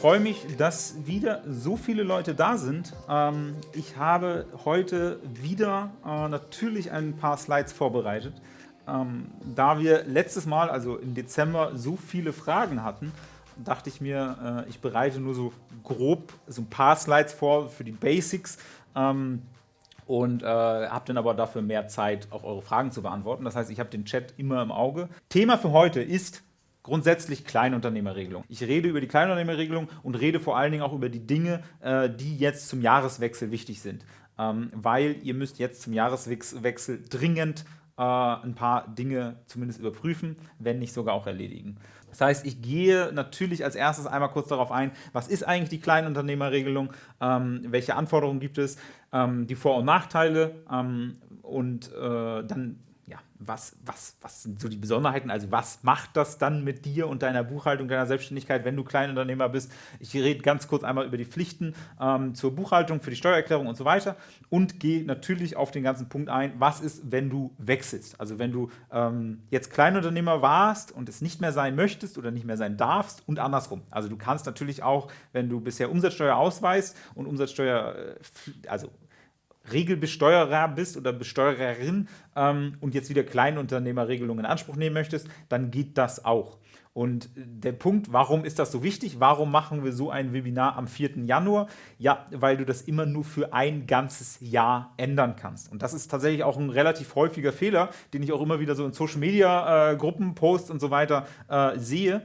freue mich, dass wieder so viele Leute da sind. Ähm, ich habe heute wieder äh, natürlich ein paar Slides vorbereitet. Ähm, da wir letztes Mal, also im Dezember, so viele Fragen hatten, dachte ich mir, äh, ich bereite nur so grob so ein paar Slides vor für die Basics ähm, und äh, habe dann aber dafür mehr Zeit, auch eure Fragen zu beantworten. Das heißt, ich habe den Chat immer im Auge. Thema für heute ist grundsätzlich Kleinunternehmerregelung. Ich rede über die Kleinunternehmerregelung und rede vor allen Dingen auch über die Dinge, äh, die jetzt zum Jahreswechsel wichtig sind. Ähm, weil ihr müsst jetzt zum Jahreswechsel dringend äh, ein paar Dinge zumindest überprüfen, wenn nicht sogar auch erledigen. Das heißt, ich gehe natürlich als erstes einmal kurz darauf ein, was ist eigentlich die Kleinunternehmerregelung, ähm, welche Anforderungen gibt es, ähm, die Vor- und Nachteile und äh, dann was, was, was sind so die Besonderheiten? Also was macht das dann mit dir und deiner Buchhaltung, deiner Selbstständigkeit, wenn du Kleinunternehmer bist? Ich rede ganz kurz einmal über die Pflichten ähm, zur Buchhaltung, für die Steuererklärung und so weiter und gehe natürlich auf den ganzen Punkt ein, was ist, wenn du wechselst? Also wenn du ähm, jetzt Kleinunternehmer warst und es nicht mehr sein möchtest oder nicht mehr sein darfst und andersrum. Also du kannst natürlich auch, wenn du bisher Umsatzsteuer ausweist und Umsatzsteuer, äh, also Regelbesteuerer bist oder Besteuererin ähm, und jetzt wieder Kleinunternehmerregelungen in Anspruch nehmen möchtest, dann geht das auch. Und der Punkt, warum ist das so wichtig? Warum machen wir so ein Webinar am 4. Januar? Ja, weil du das immer nur für ein ganzes Jahr ändern kannst. Und das ist tatsächlich auch ein relativ häufiger Fehler, den ich auch immer wieder so in Social-Media-Gruppen, äh, Posts und so weiter äh, sehe.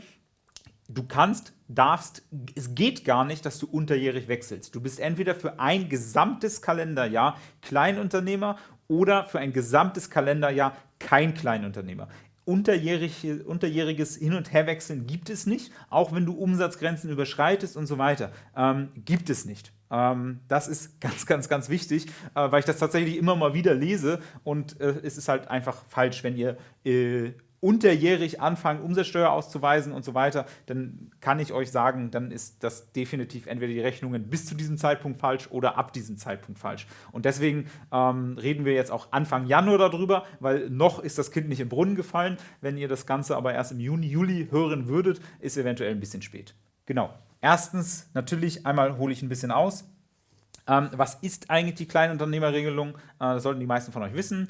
Du kannst darfst, es geht gar nicht, dass du unterjährig wechselst. Du bist entweder für ein gesamtes Kalenderjahr Kleinunternehmer oder für ein gesamtes Kalenderjahr kein Kleinunternehmer. Unterjährig, unterjähriges Hin- und Herwechseln gibt es nicht, auch wenn du Umsatzgrenzen überschreitest und so weiter. Ähm, gibt es nicht. Ähm, das ist ganz, ganz, ganz wichtig, äh, weil ich das tatsächlich immer mal wieder lese und äh, es ist halt einfach falsch, wenn ihr äh, unterjährig anfangen, Umsatzsteuer auszuweisen und so weiter, dann kann ich euch sagen, dann ist das definitiv entweder die Rechnungen bis zu diesem Zeitpunkt falsch oder ab diesem Zeitpunkt falsch. Und deswegen ähm, reden wir jetzt auch Anfang Januar darüber, weil noch ist das Kind nicht im Brunnen gefallen. Wenn ihr das Ganze aber erst im Juni, Juli hören würdet, ist eventuell ein bisschen spät. Genau. Erstens, natürlich einmal hole ich ein bisschen aus. Ähm, was ist eigentlich die Kleinunternehmerregelung? Äh, das sollten die meisten von euch wissen.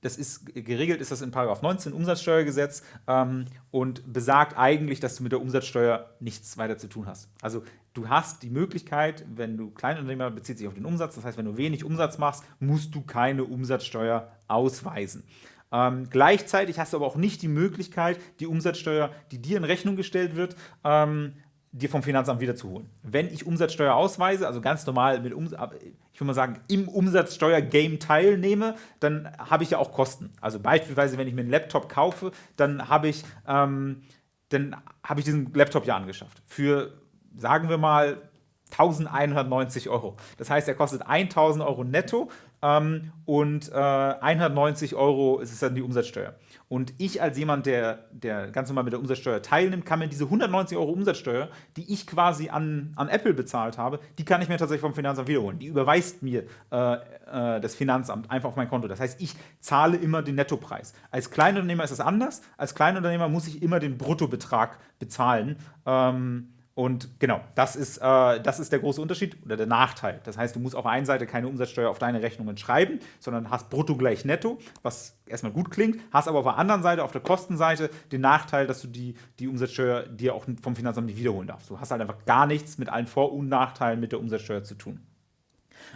Das ist geregelt ist das in 19 Umsatzsteuergesetz ähm, und besagt eigentlich, dass du mit der Umsatzsteuer nichts weiter zu tun hast. Also du hast die Möglichkeit, wenn du Kleinunternehmer bezieht sich auf den Umsatz, das heißt, wenn du wenig Umsatz machst, musst du keine Umsatzsteuer ausweisen. Ähm, gleichzeitig hast du aber auch nicht die Möglichkeit, die Umsatzsteuer, die dir in Rechnung gestellt wird, ähm, dir vom Finanzamt wiederzuholen. Wenn ich Umsatzsteuer ausweise, also ganz normal mit Umsatz, ich würde mal sagen, im Umsatzsteuer-Game teilnehme, dann habe ich ja auch Kosten. Also beispielsweise, wenn ich mir einen Laptop kaufe, dann habe ich, ähm, dann habe ich diesen Laptop ja angeschafft. Für, sagen wir mal, 1190 Euro. Das heißt, er kostet 1000 Euro netto ähm, und äh, 190 Euro ist es dann die Umsatzsteuer. Und ich als jemand, der, der ganz normal mit der Umsatzsteuer teilnimmt, kann mir diese 190 Euro Umsatzsteuer, die ich quasi an, an Apple bezahlt habe, die kann ich mir tatsächlich vom Finanzamt wiederholen. Die überweist mir äh, äh, das Finanzamt einfach auf mein Konto. Das heißt, ich zahle immer den Nettopreis. Als Kleinunternehmer ist das anders. Als Kleinunternehmer muss ich immer den Bruttobetrag bezahlen. Ähm, und genau, das ist, äh, das ist der große Unterschied oder der Nachteil. Das heißt, du musst auf der einen Seite keine Umsatzsteuer auf deine Rechnungen schreiben, sondern hast brutto gleich netto, was erstmal gut klingt, hast aber auf der anderen Seite, auf der Kostenseite, den Nachteil, dass du die, die Umsatzsteuer dir auch vom Finanzamt nicht wiederholen darfst. Du hast halt einfach gar nichts mit allen Vor- und Nachteilen mit der Umsatzsteuer zu tun.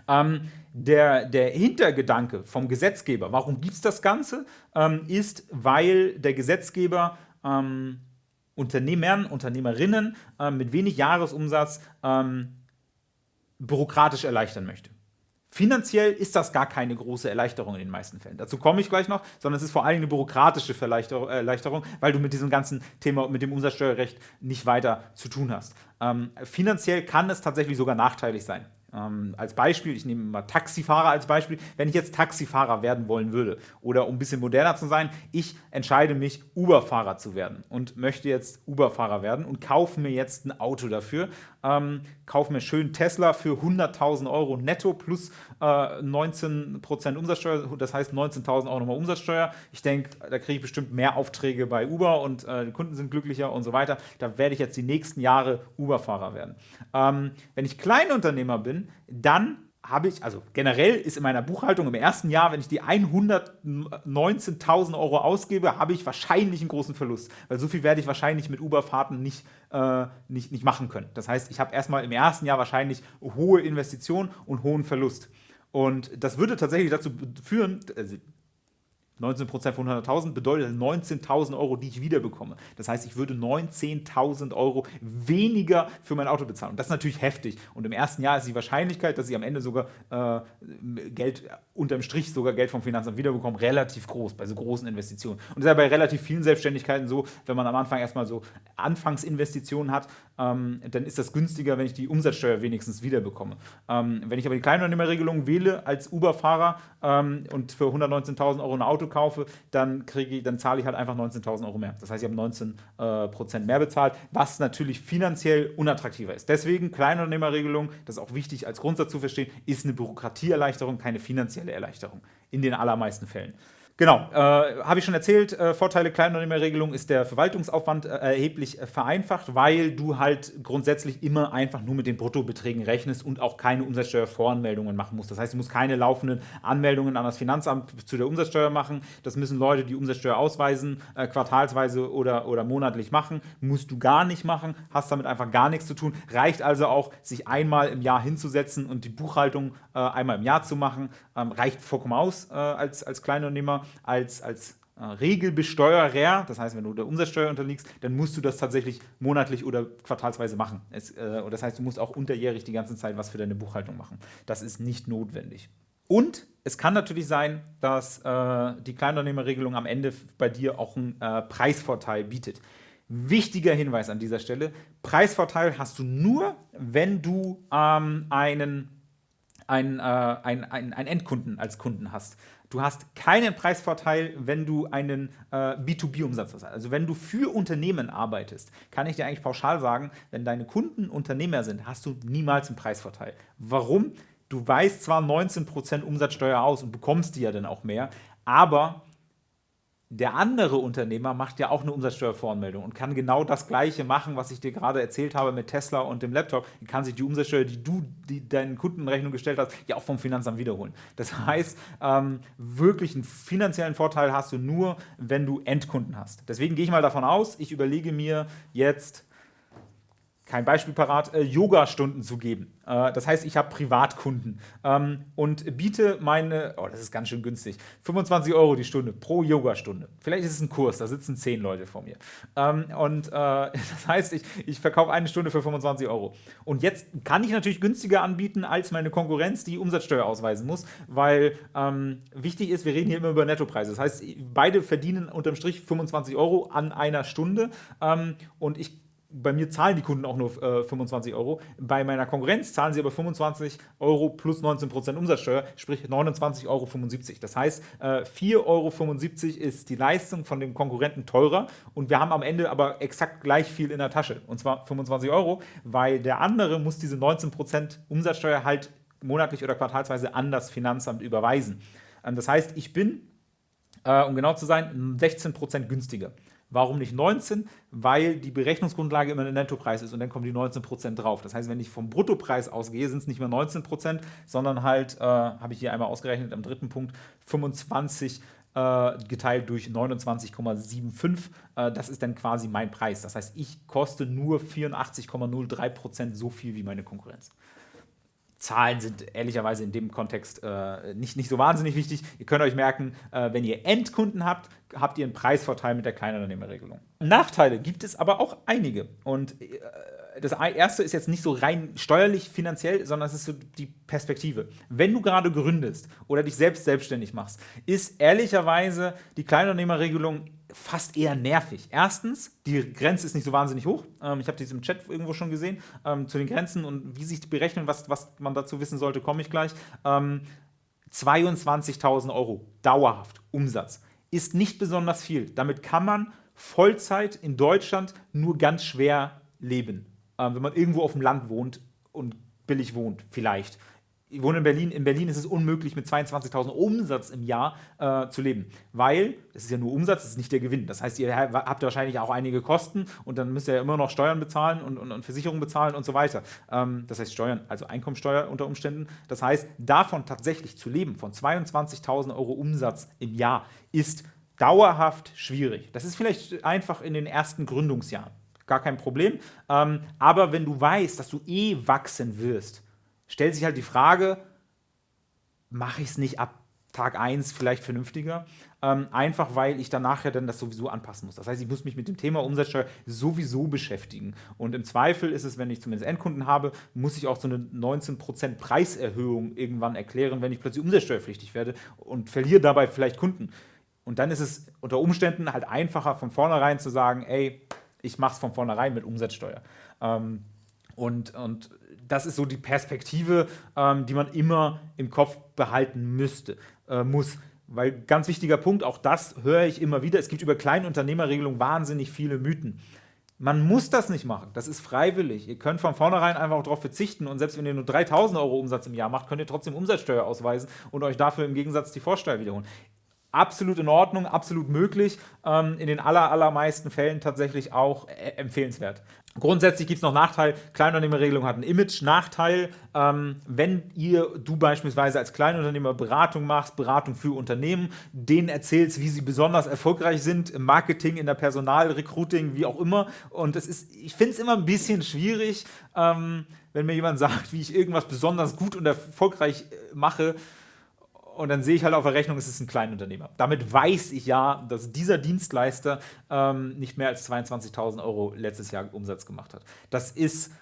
Ähm, der, der Hintergedanke vom Gesetzgeber, warum gibt es das Ganze, ähm, ist, weil der Gesetzgeber ähm, Unternehmern, Unternehmerinnen äh, mit wenig Jahresumsatz ähm, bürokratisch erleichtern möchte. Finanziell ist das gar keine große Erleichterung in den meisten Fällen. Dazu komme ich gleich noch, sondern es ist vor allem eine bürokratische Erleichterung, weil du mit diesem ganzen Thema, mit dem Umsatzsteuerrecht nicht weiter zu tun hast. Ähm, finanziell kann es tatsächlich sogar nachteilig sein. Ähm, als Beispiel, ich nehme mal Taxifahrer als Beispiel, wenn ich jetzt Taxifahrer werden wollen würde oder um ein bisschen moderner zu sein, ich entscheide mich, Uber-Fahrer zu werden und möchte jetzt Uber-Fahrer werden und kaufe mir jetzt ein Auto dafür, ähm, kaufe mir schön Tesla für 100.000 Euro netto plus äh, 19% Umsatzsteuer, das heißt 19.000 Euro nochmal Umsatzsteuer. Ich denke, da kriege ich bestimmt mehr Aufträge bei Uber und äh, die Kunden sind glücklicher und so weiter. Da werde ich jetzt die nächsten Jahre Uber-Fahrer werden. Ähm, wenn ich Kleinunternehmer bin, dann habe ich, also generell ist in meiner Buchhaltung im ersten Jahr, wenn ich die 119.000 Euro ausgebe, habe ich wahrscheinlich einen großen Verlust, weil so viel werde ich wahrscheinlich mit Uber-Fahrten nicht, äh, nicht, nicht machen können. Das heißt, ich habe erstmal im ersten Jahr wahrscheinlich hohe Investitionen und hohen Verlust. Und das würde tatsächlich dazu führen, also 19% von 100.000 bedeutet 19.000 Euro, die ich wiederbekomme. Das heißt, ich würde 19.000 Euro weniger für mein Auto bezahlen. Und das ist natürlich heftig. Und im ersten Jahr ist die Wahrscheinlichkeit, dass ich am Ende sogar äh, Geld, unterm Strich sogar Geld vom Finanzamt wiederbekomme, relativ groß, bei so großen Investitionen. Und das ist ja bei relativ vielen Selbstständigkeiten so, wenn man am Anfang erstmal so Anfangsinvestitionen hat, ähm, dann ist das günstiger, wenn ich die Umsatzsteuer wenigstens wiederbekomme. Ähm, wenn ich aber die Kleinunternehmerregelung wähle als Uber-Fahrer ähm, und für 119.000 Euro ein Auto kaufe, dann, ich, dann zahle ich halt einfach 19.000 Euro mehr. Das heißt, ich habe 19 äh, Prozent mehr bezahlt, was natürlich finanziell unattraktiver ist. Deswegen Kleinunternehmerregelung, das ist auch wichtig als Grundsatz zu verstehen, ist eine Bürokratieerleichterung, keine finanzielle Erleichterung in den allermeisten Fällen. Genau, äh, habe ich schon erzählt, äh, Vorteile Kleinunternehmerregelung ist der Verwaltungsaufwand äh, erheblich äh, vereinfacht, weil du halt grundsätzlich immer einfach nur mit den Bruttobeträgen rechnest und auch keine Umsatzsteuervoranmeldungen machen musst. Das heißt, du musst keine laufenden Anmeldungen an das Finanzamt zu der Umsatzsteuer machen. Das müssen Leute, die Umsatzsteuer ausweisen, äh, quartalsweise oder, oder monatlich machen. Musst du gar nicht machen, hast damit einfach gar nichts zu tun. Reicht also auch, sich einmal im Jahr hinzusetzen und die Buchhaltung äh, einmal im Jahr zu machen. Ähm, reicht vollkommen aus als, als Kleinunternehmer als, als äh, Regelbesteuerer, das heißt, wenn du der Umsatzsteuer unterliegst, dann musst du das tatsächlich monatlich oder quartalsweise machen. Es, äh, das heißt, du musst auch unterjährig die ganze Zeit was für deine Buchhaltung machen. Das ist nicht notwendig. Und es kann natürlich sein, dass äh, die Kleinunternehmerregelung am Ende bei dir auch einen äh, Preisvorteil bietet. Wichtiger Hinweis an dieser Stelle, Preisvorteil hast du nur, wenn du ähm, einen, einen, äh, einen, einen, einen Endkunden als Kunden hast. Du hast keinen Preisvorteil, wenn du einen äh, B2B-Umsatz hast. Also wenn du für Unternehmen arbeitest, kann ich dir eigentlich pauschal sagen, wenn deine Kunden Unternehmer sind, hast du niemals einen Preisvorteil. Warum? Du weißt zwar 19% Umsatzsteuer aus und bekommst die ja dann auch mehr, aber der andere Unternehmer macht ja auch eine Umsatzsteuervoranmeldung und kann genau das Gleiche machen, was ich dir gerade erzählt habe mit Tesla und dem Laptop. Er kann sich die Umsatzsteuer, die du die deinen Kunden in Rechnung gestellt hast, ja auch vom Finanzamt wiederholen. Das heißt, ähm, wirklich einen finanziellen Vorteil hast du nur, wenn du Endkunden hast. Deswegen gehe ich mal davon aus, ich überlege mir jetzt kein Beispiel parat, äh, Yoga-Stunden zu geben. Äh, das heißt, ich habe Privatkunden ähm, und biete meine, oh, das ist ganz schön günstig, 25 Euro die Stunde pro Yoga-Stunde. Vielleicht ist es ein Kurs, da sitzen 10 Leute vor mir. Ähm, und äh, das heißt, ich, ich verkaufe eine Stunde für 25 Euro. Und jetzt kann ich natürlich günstiger anbieten als meine Konkurrenz, die Umsatzsteuer ausweisen muss, weil ähm, wichtig ist, wir reden hier immer über Nettopreise. Das heißt, beide verdienen unterm Strich 25 Euro an einer Stunde ähm, und ich bei mir zahlen die Kunden auch nur äh, 25 Euro. Bei meiner Konkurrenz zahlen sie aber 25 Euro plus 19% Umsatzsteuer, sprich 29,75 Euro. Das heißt, äh, 4,75 Euro ist die Leistung von dem Konkurrenten teurer und wir haben am Ende aber exakt gleich viel in der Tasche, und zwar 25 Euro, weil der andere muss diese 19% Umsatzsteuer halt monatlich oder quartalsweise an das Finanzamt überweisen. Ähm, das heißt, ich bin, äh, um genau zu sein, 16% günstiger. Warum nicht 19? Weil die Berechnungsgrundlage immer der Nettopreis ist und dann kommen die 19% drauf. Das heißt, wenn ich vom Bruttopreis ausgehe, sind es nicht mehr 19%, sondern halt, äh, habe ich hier einmal ausgerechnet am dritten Punkt, 25 äh, geteilt durch 29,75. Äh, das ist dann quasi mein Preis. Das heißt, ich koste nur 84,03% so viel wie meine Konkurrenz. Zahlen sind ehrlicherweise in dem Kontext äh, nicht, nicht so wahnsinnig wichtig. Ihr könnt euch merken, äh, wenn ihr Endkunden habt, habt ihr einen Preisvorteil mit der Kleinunternehmerregelung. Nachteile gibt es aber auch einige. Und äh, das erste ist jetzt nicht so rein steuerlich, finanziell, sondern es ist so die Perspektive. Wenn du gerade gründest oder dich selbst selbstständig machst, ist ehrlicherweise die Kleinunternehmerregelung fast eher nervig. Erstens, die Grenze ist nicht so wahnsinnig hoch. Ähm, ich habe dies im Chat irgendwo schon gesehen. Ähm, zu den Grenzen und wie sich die berechnen, was, was man dazu wissen sollte, komme ich gleich. Ähm, 22.000 Euro dauerhaft Umsatz ist nicht besonders viel. Damit kann man Vollzeit in Deutschland nur ganz schwer leben, ähm, wenn man irgendwo auf dem Land wohnt und billig wohnt, vielleicht ich wohne in Berlin, in Berlin ist es unmöglich, mit 22.000 Umsatz im Jahr äh, zu leben, weil, es ist ja nur Umsatz, es ist nicht der Gewinn. Das heißt, ihr habt wahrscheinlich auch einige Kosten und dann müsst ihr ja immer noch Steuern bezahlen und, und, und Versicherungen bezahlen und so weiter. Ähm, das heißt Steuern, also Einkommensteuer unter Umständen. Das heißt, davon tatsächlich zu leben, von 22.000 Euro Umsatz im Jahr, ist dauerhaft schwierig. Das ist vielleicht einfach in den ersten Gründungsjahren, gar kein Problem. Ähm, aber wenn du weißt, dass du eh wachsen wirst, stellt sich halt die Frage, mache ich es nicht ab Tag 1 vielleicht vernünftiger? Ähm, einfach weil ich danach ja dann das sowieso anpassen muss. Das heißt, ich muss mich mit dem Thema Umsatzsteuer sowieso beschäftigen. Und im Zweifel ist es, wenn ich zumindest Endkunden habe, muss ich auch so eine 19% Preiserhöhung irgendwann erklären, wenn ich plötzlich umsatzsteuerpflichtig werde und verliere dabei vielleicht Kunden. Und dann ist es unter Umständen halt einfacher, von vornherein zu sagen, ey, ich mache es von vornherein mit Umsatzsteuer. Ähm, und, und das ist so die Perspektive, ähm, die man immer im Kopf behalten müsste, äh, muss. Weil ganz wichtiger Punkt, auch das höre ich immer wieder, es gibt über Kleinunternehmerregelung wahnsinnig viele Mythen. Man muss das nicht machen, das ist freiwillig. Ihr könnt von vornherein einfach darauf verzichten und selbst wenn ihr nur 3000 Euro Umsatz im Jahr macht, könnt ihr trotzdem Umsatzsteuer ausweisen und euch dafür im Gegensatz die Vorsteuer wiederholen. Absolut in Ordnung, absolut möglich, ähm, in den aller, allermeisten Fällen tatsächlich auch äh, empfehlenswert. Grundsätzlich gibt es noch Nachteil. Kleinunternehmerregelung hat einen Image-Nachteil. Ähm, wenn ihr, du beispielsweise als Kleinunternehmer Beratung machst, Beratung für Unternehmen, denen erzählst, wie sie besonders erfolgreich sind im Marketing, in der Personalrecruiting, wie auch immer. Und es ist, ich finde es immer ein bisschen schwierig, ähm, wenn mir jemand sagt, wie ich irgendwas besonders gut und erfolgreich äh, mache, und dann sehe ich halt auf der Rechnung, es ist ein Kleinunternehmer. Damit weiß ich ja, dass dieser Dienstleister ähm, nicht mehr als 22.000 Euro letztes Jahr Umsatz gemacht hat. Das ist,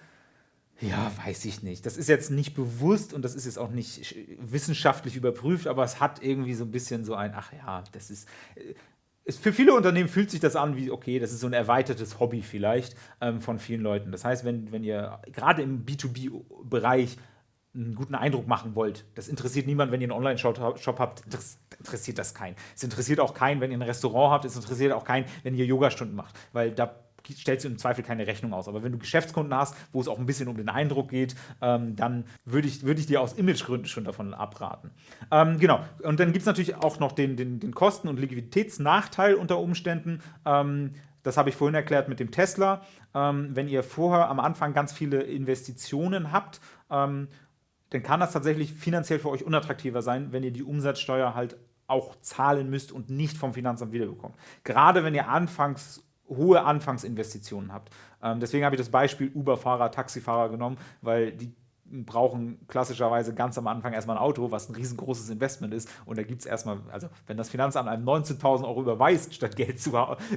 ja, weiß ich nicht. Das ist jetzt nicht bewusst und das ist jetzt auch nicht wissenschaftlich überprüft, aber es hat irgendwie so ein bisschen so ein, ach ja, das ist... Es, für viele Unternehmen fühlt sich das an wie, okay, das ist so ein erweitertes Hobby vielleicht ähm, von vielen Leuten. Das heißt, wenn, wenn ihr gerade im B2B-Bereich einen guten Eindruck machen wollt. Das interessiert niemand, wenn ihr einen Online-Shop habt, das interessiert das keinen. Es interessiert auch keinen, wenn ihr ein Restaurant habt, es interessiert auch keinen, wenn ihr Yogastunden macht, weil da stellst du im Zweifel keine Rechnung aus. Aber wenn du Geschäftskunden hast, wo es auch ein bisschen um den Eindruck geht, ähm, dann würde ich, würd ich dir aus Imagegründen schon davon abraten. Ähm, genau, und dann gibt es natürlich auch noch den, den, den Kosten- und Liquiditätsnachteil unter Umständen. Ähm, das habe ich vorhin erklärt mit dem Tesla. Ähm, wenn ihr vorher am Anfang ganz viele Investitionen habt ähm, dann kann das tatsächlich finanziell für euch unattraktiver sein, wenn ihr die Umsatzsteuer halt auch zahlen müsst und nicht vom Finanzamt wiederbekommt. Gerade wenn ihr anfangs hohe Anfangsinvestitionen habt. Ähm, deswegen habe ich das Beispiel Uber-Fahrer, Taxifahrer genommen, weil die brauchen klassischerweise ganz am Anfang erstmal ein Auto, was ein riesengroßes Investment ist. Und da gibt es erstmal, also wenn das Finanzamt einem 19.000 Euro überweist, statt Geld, zu,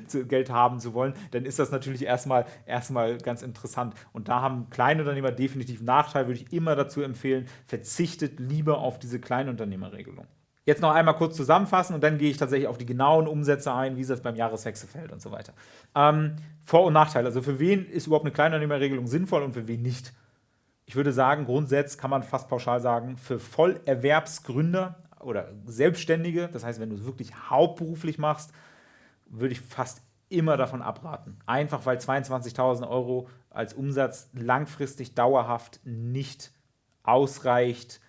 zu, Geld haben zu wollen, dann ist das natürlich erstmal, erstmal ganz interessant. Und da haben Kleinunternehmer definitiv Nachteil, würde ich immer dazu empfehlen, verzichtet lieber auf diese Kleinunternehmerregelung. Jetzt noch einmal kurz zusammenfassen und dann gehe ich tatsächlich auf die genauen Umsätze ein, wie es beim Jahreswechsel fällt und so weiter. Ähm, Vor- und Nachteile, also für wen ist überhaupt eine Kleinunternehmerregelung sinnvoll und für wen nicht? Ich würde sagen, grundsätzlich kann man fast pauschal sagen, für Vollerwerbsgründer oder Selbstständige, das heißt, wenn du es wirklich hauptberuflich machst, würde ich fast immer davon abraten. Einfach weil 22.000 Euro als Umsatz langfristig dauerhaft nicht ausreicht,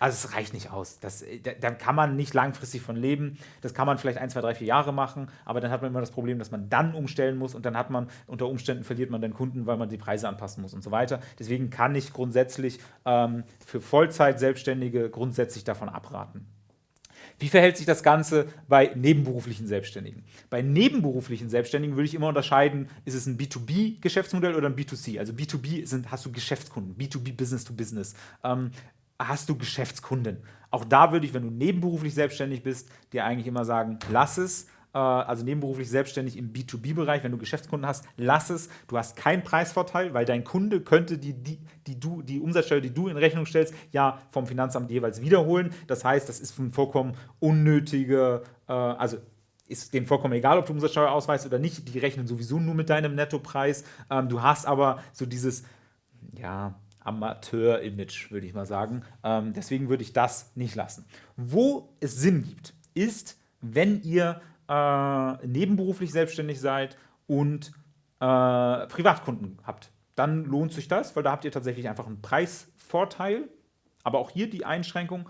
also es reicht nicht aus. Das, da, da, kann man nicht langfristig von leben. Das kann man vielleicht ein, zwei, drei, vier Jahre machen, aber dann hat man immer das Problem, dass man dann umstellen muss und dann hat man, unter Umständen verliert man den Kunden, weil man die Preise anpassen muss und so weiter. Deswegen kann ich grundsätzlich ähm, für Vollzeit-Selbstständige grundsätzlich davon abraten. Wie verhält sich das Ganze bei nebenberuflichen Selbstständigen? Bei nebenberuflichen Selbstständigen würde ich immer unterscheiden, ist es ein B2B-Geschäftsmodell oder ein B2C? Also B2B sind, hast du Geschäftskunden, B2B Business to Business. Ähm, hast du Geschäftskunden. Auch da würde ich, wenn du nebenberuflich selbstständig bist, dir eigentlich immer sagen, lass es. Äh, also nebenberuflich selbstständig im B2B-Bereich, wenn du Geschäftskunden hast, lass es. Du hast keinen Preisvorteil, weil dein Kunde könnte die, die, die, du, die Umsatzsteuer, die du in Rechnung stellst, ja vom Finanzamt jeweils wiederholen. Das heißt, das ist ein vollkommen unnötige, äh, also ist denen vollkommen egal, ob du Umsatzsteuer ausweist oder nicht. Die rechnen sowieso nur mit deinem Nettopreis. Ähm, du hast aber so dieses, ja, Amateur-Image, würde ich mal sagen. Ähm, deswegen würde ich das nicht lassen. Wo es Sinn gibt, ist, wenn ihr äh, nebenberuflich selbstständig seid und äh, Privatkunden habt. Dann lohnt sich das, weil da habt ihr tatsächlich einfach einen Preisvorteil. Aber auch hier die Einschränkung,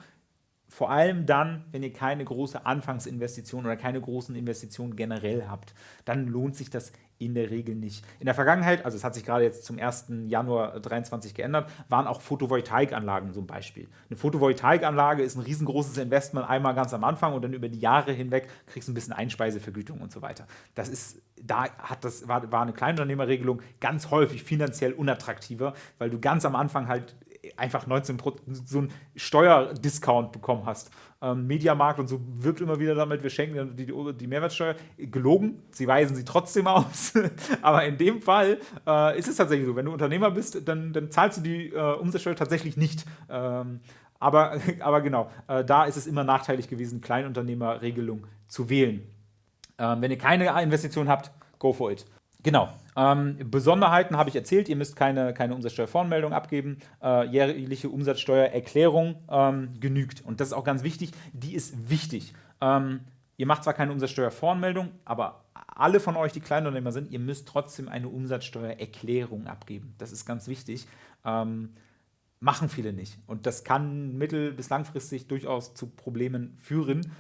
vor allem dann, wenn ihr keine große Anfangsinvestition oder keine großen Investitionen generell habt, dann lohnt sich das in der Regel nicht. In der Vergangenheit, also es hat sich gerade jetzt zum 1. Januar 2023 geändert, waren auch Photovoltaikanlagen so ein Beispiel. Eine Photovoltaikanlage ist ein riesengroßes Investment einmal ganz am Anfang und dann über die Jahre hinweg kriegst du ein bisschen Einspeisevergütung und so weiter. Das ist, da hat das, war, war eine Kleinunternehmerregelung ganz häufig finanziell unattraktiver, weil du ganz am Anfang halt einfach 19 so einen Steuerdiscount bekommen hast. Ähm, Mediamarkt und so wirbt immer wieder damit, wir schenken die, die Mehrwertsteuer. Gelogen, sie weisen sie trotzdem aus. Aber in dem Fall äh, ist es tatsächlich so, wenn du Unternehmer bist, dann, dann zahlst du die äh, Umsatzsteuer tatsächlich nicht. Ähm, aber, aber genau, äh, da ist es immer nachteilig gewesen, Kleinunternehmerregelung zu wählen. Ähm, wenn ihr keine Investition habt, go for it. Genau. Ähm, Besonderheiten habe ich erzählt, ihr müsst keine, keine Umsatzsteuervoranmeldung abgeben. Äh, jährliche Umsatzsteuererklärung ähm, genügt. Und das ist auch ganz wichtig, die ist wichtig. Ähm, ihr macht zwar keine Umsatzsteuervoranmeldung, aber alle von euch, die Kleinunternehmer sind, ihr müsst trotzdem eine Umsatzsteuererklärung abgeben. Das ist ganz wichtig. Ähm, machen viele nicht. Und das kann mittel- bis langfristig durchaus zu Problemen führen.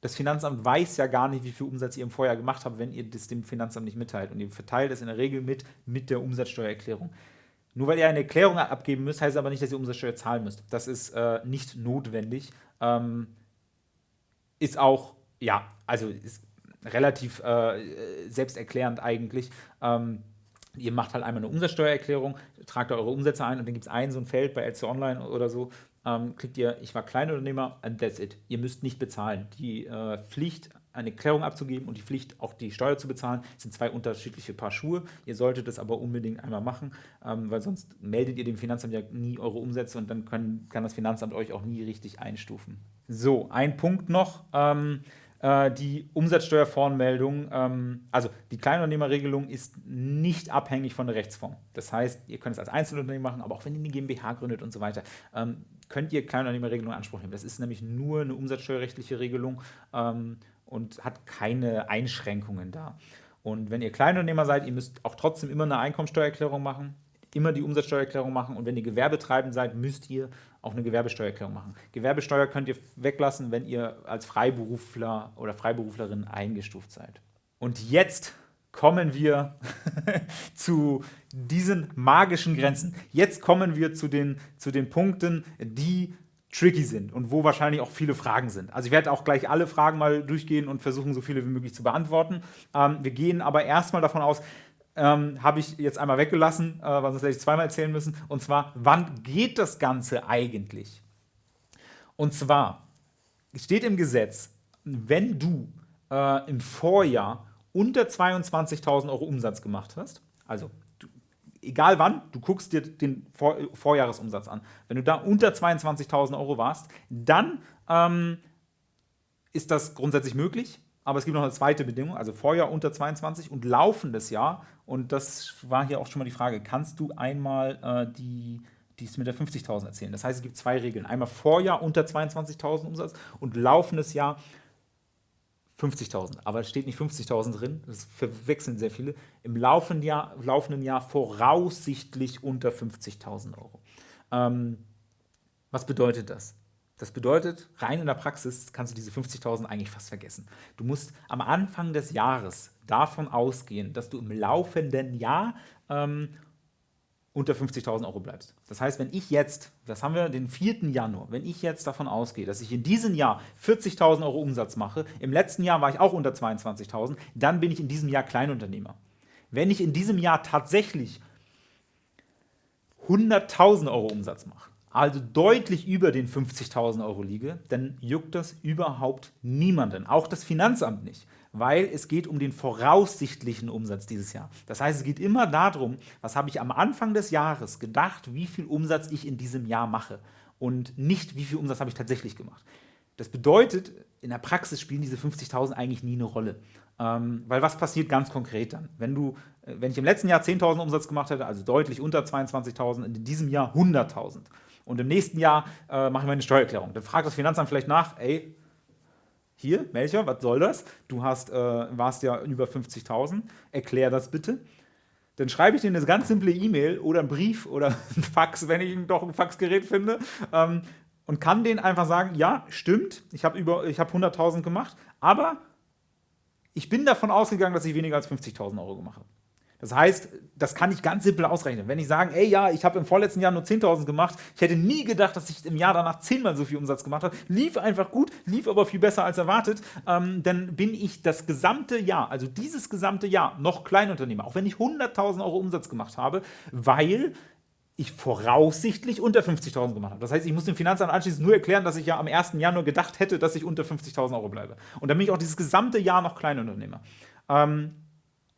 Das Finanzamt weiß ja gar nicht, wie viel Umsatz ihr im Vorjahr gemacht habt, wenn ihr das dem Finanzamt nicht mitteilt. Und ihr verteilt es in der Regel mit, mit der Umsatzsteuererklärung. Nur weil ihr eine Erklärung abgeben müsst, heißt aber nicht, dass ihr Umsatzsteuer zahlen müsst. Das ist äh, nicht notwendig. Ähm, ist auch, ja, also ist relativ äh, selbsterklärend eigentlich. Ähm, ihr macht halt einmal eine Umsatzsteuererklärung, tragt eure Umsätze ein und dann gibt es ein so ein Feld bei LC Online oder so, ähm, klickt ihr, ich war Kleinunternehmer and that's it. Ihr müsst nicht bezahlen. Die äh, Pflicht, eine Klärung abzugeben und die Pflicht, auch die Steuer zu bezahlen, sind zwei unterschiedliche Paar Schuhe. Ihr solltet es aber unbedingt einmal machen, ähm, weil sonst meldet ihr dem Finanzamt ja nie eure Umsätze und dann können, kann das Finanzamt euch auch nie richtig einstufen. So, ein Punkt noch. Ähm, äh, die Umsatzsteuervoranmeldung, ähm, also die Kleinunternehmerregelung ist nicht abhängig von der Rechtsform. Das heißt, ihr könnt es als Einzelunternehmen machen, aber auch wenn ihr eine GmbH gründet und so weiter, ähm, könnt ihr Kleinunternehmerregelung in Anspruch nehmen. Das ist nämlich nur eine umsatzsteuerrechtliche Regelung ähm, und hat keine Einschränkungen da. Und wenn ihr Kleinunternehmer seid, ihr müsst auch trotzdem immer eine Einkommensteuererklärung machen, immer die Umsatzsteuererklärung machen und wenn ihr gewerbetreibend seid, müsst ihr auch eine Gewerbesteuererklärung machen. Gewerbesteuer könnt ihr weglassen, wenn ihr als Freiberufler oder Freiberuflerin eingestuft seid. Und jetzt kommen wir zu diesen magischen Grenzen. Jetzt kommen wir zu den, zu den Punkten, die tricky sind und wo wahrscheinlich auch viele Fragen sind. Also ich werde auch gleich alle Fragen mal durchgehen und versuchen, so viele wie möglich zu beantworten. Ähm, wir gehen aber erstmal davon aus, ähm, habe ich jetzt einmal weggelassen, äh, weil sonst hätte ich zweimal erzählen müssen. Und zwar, wann geht das Ganze eigentlich? Und zwar steht im Gesetz, wenn du äh, im Vorjahr unter 22.000 Euro Umsatz gemacht hast, also egal wann, du guckst dir den Vor Vorjahresumsatz an. Wenn du da unter 22.000 Euro warst, dann ähm, ist das grundsätzlich möglich. Aber es gibt noch eine zweite Bedingung, also Vorjahr unter 22 und laufendes Jahr. Und das war hier auch schon mal die Frage, kannst du einmal äh, die, dies mit der 50.000 erzählen? Das heißt, es gibt zwei Regeln. Einmal Vorjahr unter 22.000 Umsatz und laufendes Jahr 50.000. Aber es steht nicht 50.000 drin, das verwechseln sehr viele. Im laufenden Jahr, laufenden Jahr voraussichtlich unter 50.000 Euro. Ähm, was bedeutet das? Das bedeutet, rein in der Praxis kannst du diese 50.000 eigentlich fast vergessen. Du musst am Anfang des Jahres davon ausgehen, dass du im laufenden Jahr ähm, unter 50.000 Euro bleibst. Das heißt, wenn ich jetzt, das haben wir den 4. Januar, wenn ich jetzt davon ausgehe, dass ich in diesem Jahr 40.000 Euro Umsatz mache, im letzten Jahr war ich auch unter 22.000, dann bin ich in diesem Jahr Kleinunternehmer. Wenn ich in diesem Jahr tatsächlich 100.000 Euro Umsatz mache, also deutlich über den 50.000 Euro liege, dann juckt das überhaupt niemanden, auch das Finanzamt nicht, weil es geht um den voraussichtlichen Umsatz dieses Jahr. Das heißt, es geht immer darum, was habe ich am Anfang des Jahres gedacht, wie viel Umsatz ich in diesem Jahr mache und nicht, wie viel Umsatz habe ich tatsächlich gemacht. Das bedeutet, in der Praxis spielen diese 50.000 eigentlich nie eine Rolle. Ähm, weil was passiert ganz konkret dann? Wenn, du, äh, wenn ich im letzten Jahr 10.000 Umsatz gemacht hätte, also deutlich unter 22.000, in diesem Jahr 100.000 und im nächsten Jahr äh, mache ich meine Steuererklärung, dann fragt das Finanzamt vielleicht nach, ey, hier, Melcher, was soll das? Du hast, äh, warst ja über 50.000, erklär das bitte. Dann schreibe ich dir eine ganz simple E-Mail oder einen Brief oder ein Fax, wenn ich doch ein Faxgerät finde, ähm, und kann denen einfach sagen, ja, stimmt, ich habe hab 100.000 gemacht, aber ich bin davon ausgegangen, dass ich weniger als 50.000 Euro gemacht habe. Das heißt, das kann ich ganz simpel ausrechnen. Wenn ich sage, ey, ja, ich habe im vorletzten Jahr nur 10.000 gemacht, ich hätte nie gedacht, dass ich im Jahr danach zehnmal so viel Umsatz gemacht habe, lief einfach gut, lief aber viel besser als erwartet, ähm, dann bin ich das gesamte Jahr, also dieses gesamte Jahr, noch Kleinunternehmer, auch wenn ich 100.000 Euro Umsatz gemacht habe, weil ich voraussichtlich unter 50.000 gemacht habe. Das heißt, ich muss dem Finanzamt anschließend nur erklären, dass ich ja am 1. Januar gedacht hätte, dass ich unter 50.000 Euro bleibe. Und dann bin ich auch dieses gesamte Jahr noch Kleinunternehmer. Ähm,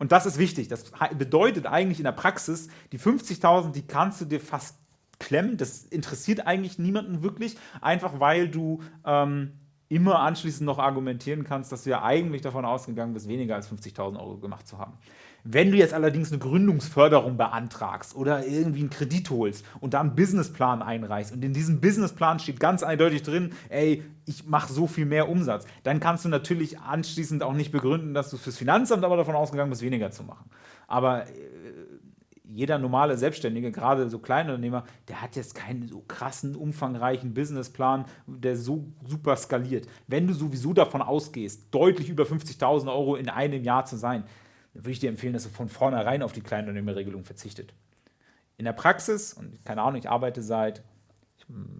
und das ist wichtig. Das bedeutet eigentlich in der Praxis, die 50.000, die kannst du dir fast klemmen. Das interessiert eigentlich niemanden wirklich, einfach weil du ähm, immer anschließend noch argumentieren kannst, dass du ja eigentlich davon ausgegangen bist, weniger als 50.000 Euro gemacht zu haben. Wenn du jetzt allerdings eine Gründungsförderung beantragst oder irgendwie einen Kredit holst und da einen Businessplan einreichst und in diesem Businessplan steht ganz eindeutig drin, ey, ich mache so viel mehr Umsatz, dann kannst du natürlich anschließend auch nicht begründen, dass du fürs Finanzamt aber davon ausgegangen bist, weniger zu machen. Aber äh, jeder normale Selbstständige, gerade so Kleinunternehmer, der hat jetzt keinen so krassen, umfangreichen Businessplan, der so super skaliert. Wenn du sowieso davon ausgehst, deutlich über 50.000 Euro in einem Jahr zu sein, würde ich dir empfehlen, dass du von vornherein auf die Kleinunternehmerregelung verzichtet. In der Praxis, und keine Ahnung, ich arbeite seit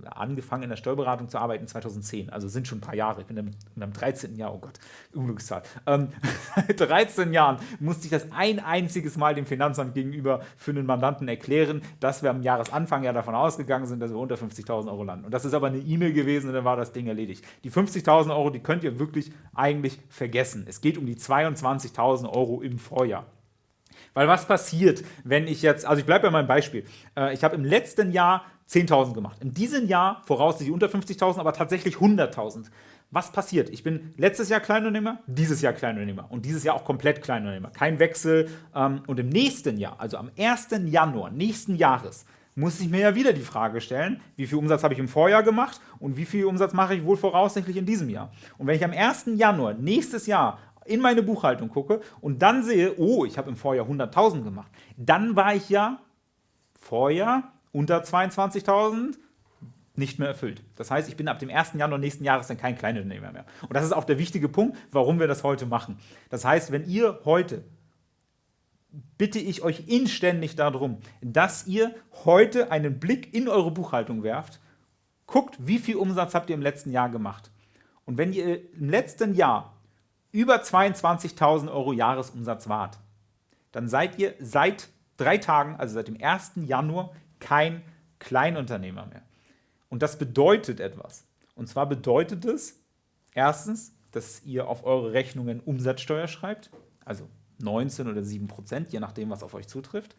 angefangen in der Steuerberatung zu arbeiten 2010, also sind schon ein paar Jahre, ich bin in meinem 13. Jahr, oh Gott, Unglückszahl. Ähm, seit 13 Jahren musste ich das ein einziges Mal dem Finanzamt gegenüber für einen Mandanten erklären, dass wir am Jahresanfang ja davon ausgegangen sind, dass wir unter 50.000 Euro landen. Und das ist aber eine E-Mail gewesen und dann war das Ding erledigt. Die 50.000 Euro, die könnt ihr wirklich eigentlich vergessen. Es geht um die 22.000 Euro im Vorjahr. Weil was passiert, wenn ich jetzt, also ich bleibe bei meinem Beispiel, äh, ich habe im letzten Jahr 10.000 gemacht. In diesem Jahr voraussichtlich unter 50.000, aber tatsächlich 100.000. Was passiert? Ich bin letztes Jahr Kleinunternehmer, dieses Jahr Kleinunternehmer und dieses Jahr auch komplett Kleinunternehmer. Kein Wechsel. Ähm, und im nächsten Jahr, also am 1. Januar nächsten Jahres, muss ich mir ja wieder die Frage stellen, wie viel Umsatz habe ich im Vorjahr gemacht und wie viel Umsatz mache ich wohl voraussichtlich in diesem Jahr. Und wenn ich am 1. Januar nächstes Jahr in meine Buchhaltung gucke und dann sehe, oh, ich habe im Vorjahr 100.000 gemacht, dann war ich ja Vorjahr unter 22.000 nicht mehr erfüllt. Das heißt, ich bin ab dem 1. Januar nächsten Jahres dann kein Kleinunternehmer mehr. Und das ist auch der wichtige Punkt, warum wir das heute machen. Das heißt, wenn ihr heute bitte ich euch inständig darum, dass ihr heute einen Blick in eure Buchhaltung werft, guckt, wie viel Umsatz habt ihr im letzten Jahr gemacht. Und wenn ihr im letzten Jahr über 22.000 Euro Jahresumsatz wart, dann seid ihr seit drei Tagen, also seit dem 1. Januar, kein Kleinunternehmer mehr. Und das bedeutet etwas. Und zwar bedeutet es erstens, dass ihr auf eure Rechnungen Umsatzsteuer schreibt, also 19 oder 7 Prozent, je nachdem, was auf euch zutrifft.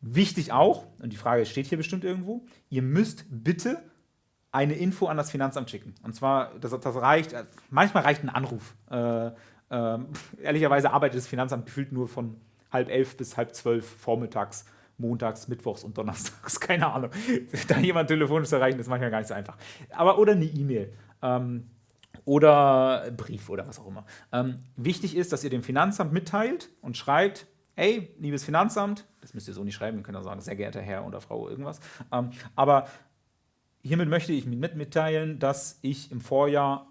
Wichtig auch, und die Frage steht hier bestimmt irgendwo, ihr müsst bitte eine Info an das Finanzamt schicken. Und zwar, das, das reicht, manchmal reicht ein Anruf. Äh, äh, ehrlicherweise arbeitet das Finanzamt gefühlt nur von halb elf bis halb zwölf vormittags montags, mittwochs und donnerstags, keine Ahnung. Da jemand telefonisch zu erreichen, ist manchmal gar nicht so einfach. Aber oder eine E-Mail. Ähm, oder Brief oder was auch immer. Ähm, wichtig ist, dass ihr dem Finanzamt mitteilt und schreibt, hey, liebes Finanzamt, das müsst ihr so nicht schreiben, ihr könnt auch sagen, sehr geehrter Herr oder Frau irgendwas, ähm, aber hiermit möchte ich mitteilen, dass ich im Vorjahr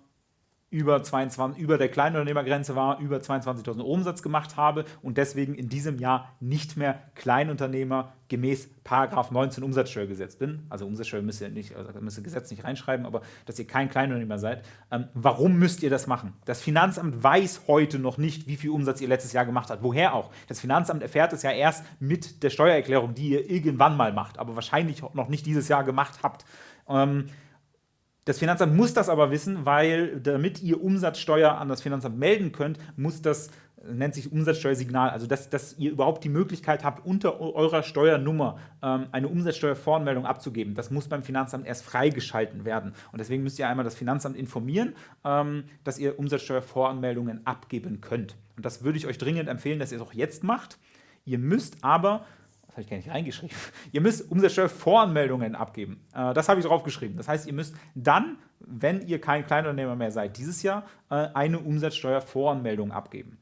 über, 22, über der Kleinunternehmergrenze war, über 22.000 Umsatz gemacht habe und deswegen in diesem Jahr nicht mehr Kleinunternehmer gemäß Paragraph 19 Umsatzsteuergesetz bin. Also Umsatzsteuer müsst ihr nicht, also müsst ihr Gesetz nicht reinschreiben, aber dass ihr kein Kleinunternehmer seid. Ähm, warum müsst ihr das machen? Das Finanzamt weiß heute noch nicht, wie viel Umsatz ihr letztes Jahr gemacht habt. Woher auch? Das Finanzamt erfährt es ja erst mit der Steuererklärung, die ihr irgendwann mal macht, aber wahrscheinlich noch nicht dieses Jahr gemacht habt. Ähm, Das Finanzamt muss das aber wissen, weil damit ihr Umsatzsteuer an das Finanzamt melden könnt, muss das nennt sich Umsatzsteuersignal, also dass, dass ihr überhaupt die Möglichkeit habt, unter eurer Steuernummer ähm, eine Umsatzsteuervoranmeldung abzugeben. Das muss beim Finanzamt erst freigeschalten werden. Und deswegen müsst ihr einmal das Finanzamt informieren, ähm, dass ihr Umsatzsteuervoranmeldungen abgeben könnt. Und das würde ich euch dringend empfehlen, dass ihr es auch jetzt macht. Ihr müsst aber habe ich gar nicht reingeschrieben. Ihr müsst Umsatzsteuervoranmeldungen abgeben. Äh, das habe ich drauf geschrieben. Das heißt, ihr müsst dann, wenn ihr kein Kleinunternehmer mehr seid, dieses Jahr äh, eine Umsatzsteuervoranmeldung abgeben.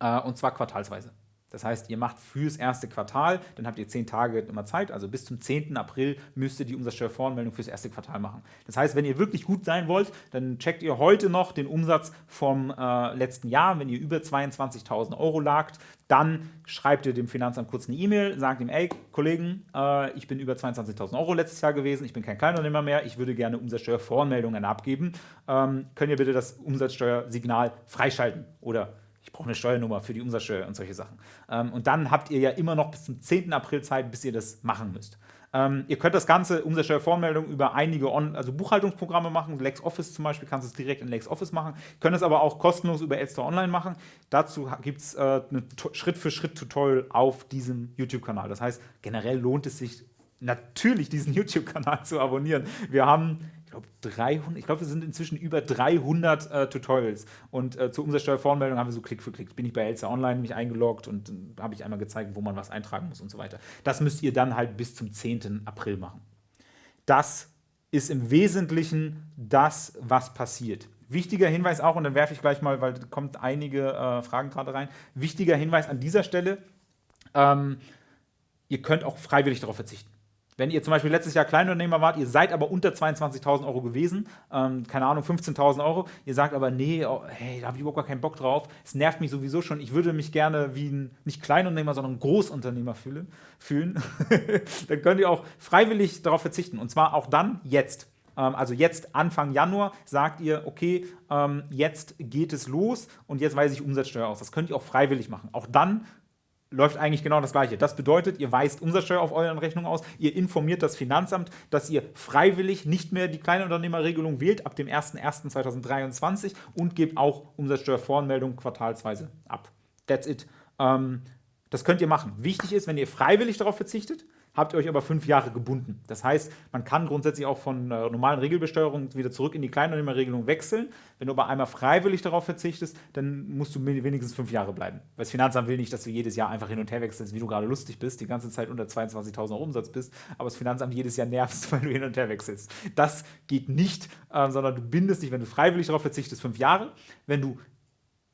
Äh, und zwar quartalsweise. Das heißt, ihr macht fürs erste Quartal, dann habt ihr zehn Tage immer Zeit, also bis zum 10. April müsst ihr die Umsatzsteuervoranmeldung fürs erste Quartal machen. Das heißt, wenn ihr wirklich gut sein wollt, dann checkt ihr heute noch den Umsatz vom äh, letzten Jahr. Wenn ihr über 22.000 Euro lagt, dann schreibt ihr dem Finanzamt kurz eine E-Mail, sagt ihm, ey Kollegen, äh, ich bin über 22.000 Euro letztes Jahr gewesen, ich bin kein Kleinunternehmer mehr, ich würde gerne Umsatzsteuervoranmeldungen abgeben. Ähm, könnt ihr bitte das Umsatzsteuersignal freischalten oder ich brauche eine Steuernummer für die Umsatzsteuer und solche Sachen. Ähm, und dann habt ihr ja immer noch bis zum 10. April Zeit, bis ihr das machen müsst. Ähm, ihr könnt das ganze Umsatzsteuervoranmeldung über einige On also Buchhaltungsprogramme machen. LexOffice zum Beispiel kannst du es direkt in LexOffice machen. Könnt es aber auch kostenlos über Elster Online machen. Dazu gibt es äh, ein Schritt-für-Schritt-Tutorial auf diesem YouTube-Kanal. Das heißt, generell lohnt es sich natürlich, diesen YouTube-Kanal zu abonnieren. Wir haben glaube, 300, ich glaube, wir sind inzwischen über 300 äh, Tutorials. Und äh, zur Umsatzsteuervoranmeldung haben wir so Klick für Klick. Bin ich bei Elsa Online mich eingeloggt und äh, habe ich einmal gezeigt, wo man was eintragen muss und so weiter. Das müsst ihr dann halt bis zum 10. April machen. Das ist im Wesentlichen das, was passiert. Wichtiger Hinweis auch, und dann werfe ich gleich mal, weil da kommt einige äh, Fragen gerade rein. Wichtiger Hinweis an dieser Stelle, ähm, ihr könnt auch freiwillig darauf verzichten. Wenn ihr zum Beispiel letztes Jahr Kleinunternehmer wart, ihr seid aber unter 22.000 Euro gewesen, ähm, keine Ahnung, 15.000 Euro, ihr sagt aber, nee, oh, hey, da habe ich überhaupt gar keinen Bock drauf, es nervt mich sowieso schon, ich würde mich gerne wie ein, nicht Kleinunternehmer, sondern Großunternehmer fühlen, fühlen. dann könnt ihr auch freiwillig darauf verzichten und zwar auch dann jetzt ähm, also jetzt Anfang Januar sagt ihr, okay, ähm, jetzt geht es los und jetzt weise ich Umsatzsteuer aus. Das könnt ihr auch freiwillig machen. Auch dann läuft eigentlich genau das Gleiche. Das bedeutet, ihr weist Umsatzsteuer auf euren Rechnungen aus, ihr informiert das Finanzamt, dass ihr freiwillig nicht mehr die Kleinunternehmerregelung wählt ab dem 01.01.2023 und gebt auch Umsatzsteuervoranmeldung quartalsweise ab. That's it. Ähm, das könnt ihr machen. Wichtig ist, wenn ihr freiwillig darauf verzichtet, habt ihr euch aber fünf Jahre gebunden. Das heißt, man kann grundsätzlich auch von äh, normalen Regelbesteuerung wieder zurück in die Kleinunternehmerregelung wechseln. Wenn du aber einmal freiwillig darauf verzichtest, dann musst du wenigstens fünf Jahre bleiben. Weil das Finanzamt will nicht, dass du jedes Jahr einfach hin und her wechselst, wie du gerade lustig bist, die ganze Zeit unter 22.000 Euro Umsatz bist, aber das Finanzamt jedes Jahr nervst, weil du hin und her wechselst. Das geht nicht, äh, sondern du bindest dich, wenn du freiwillig darauf verzichtest, fünf Jahre. Wenn du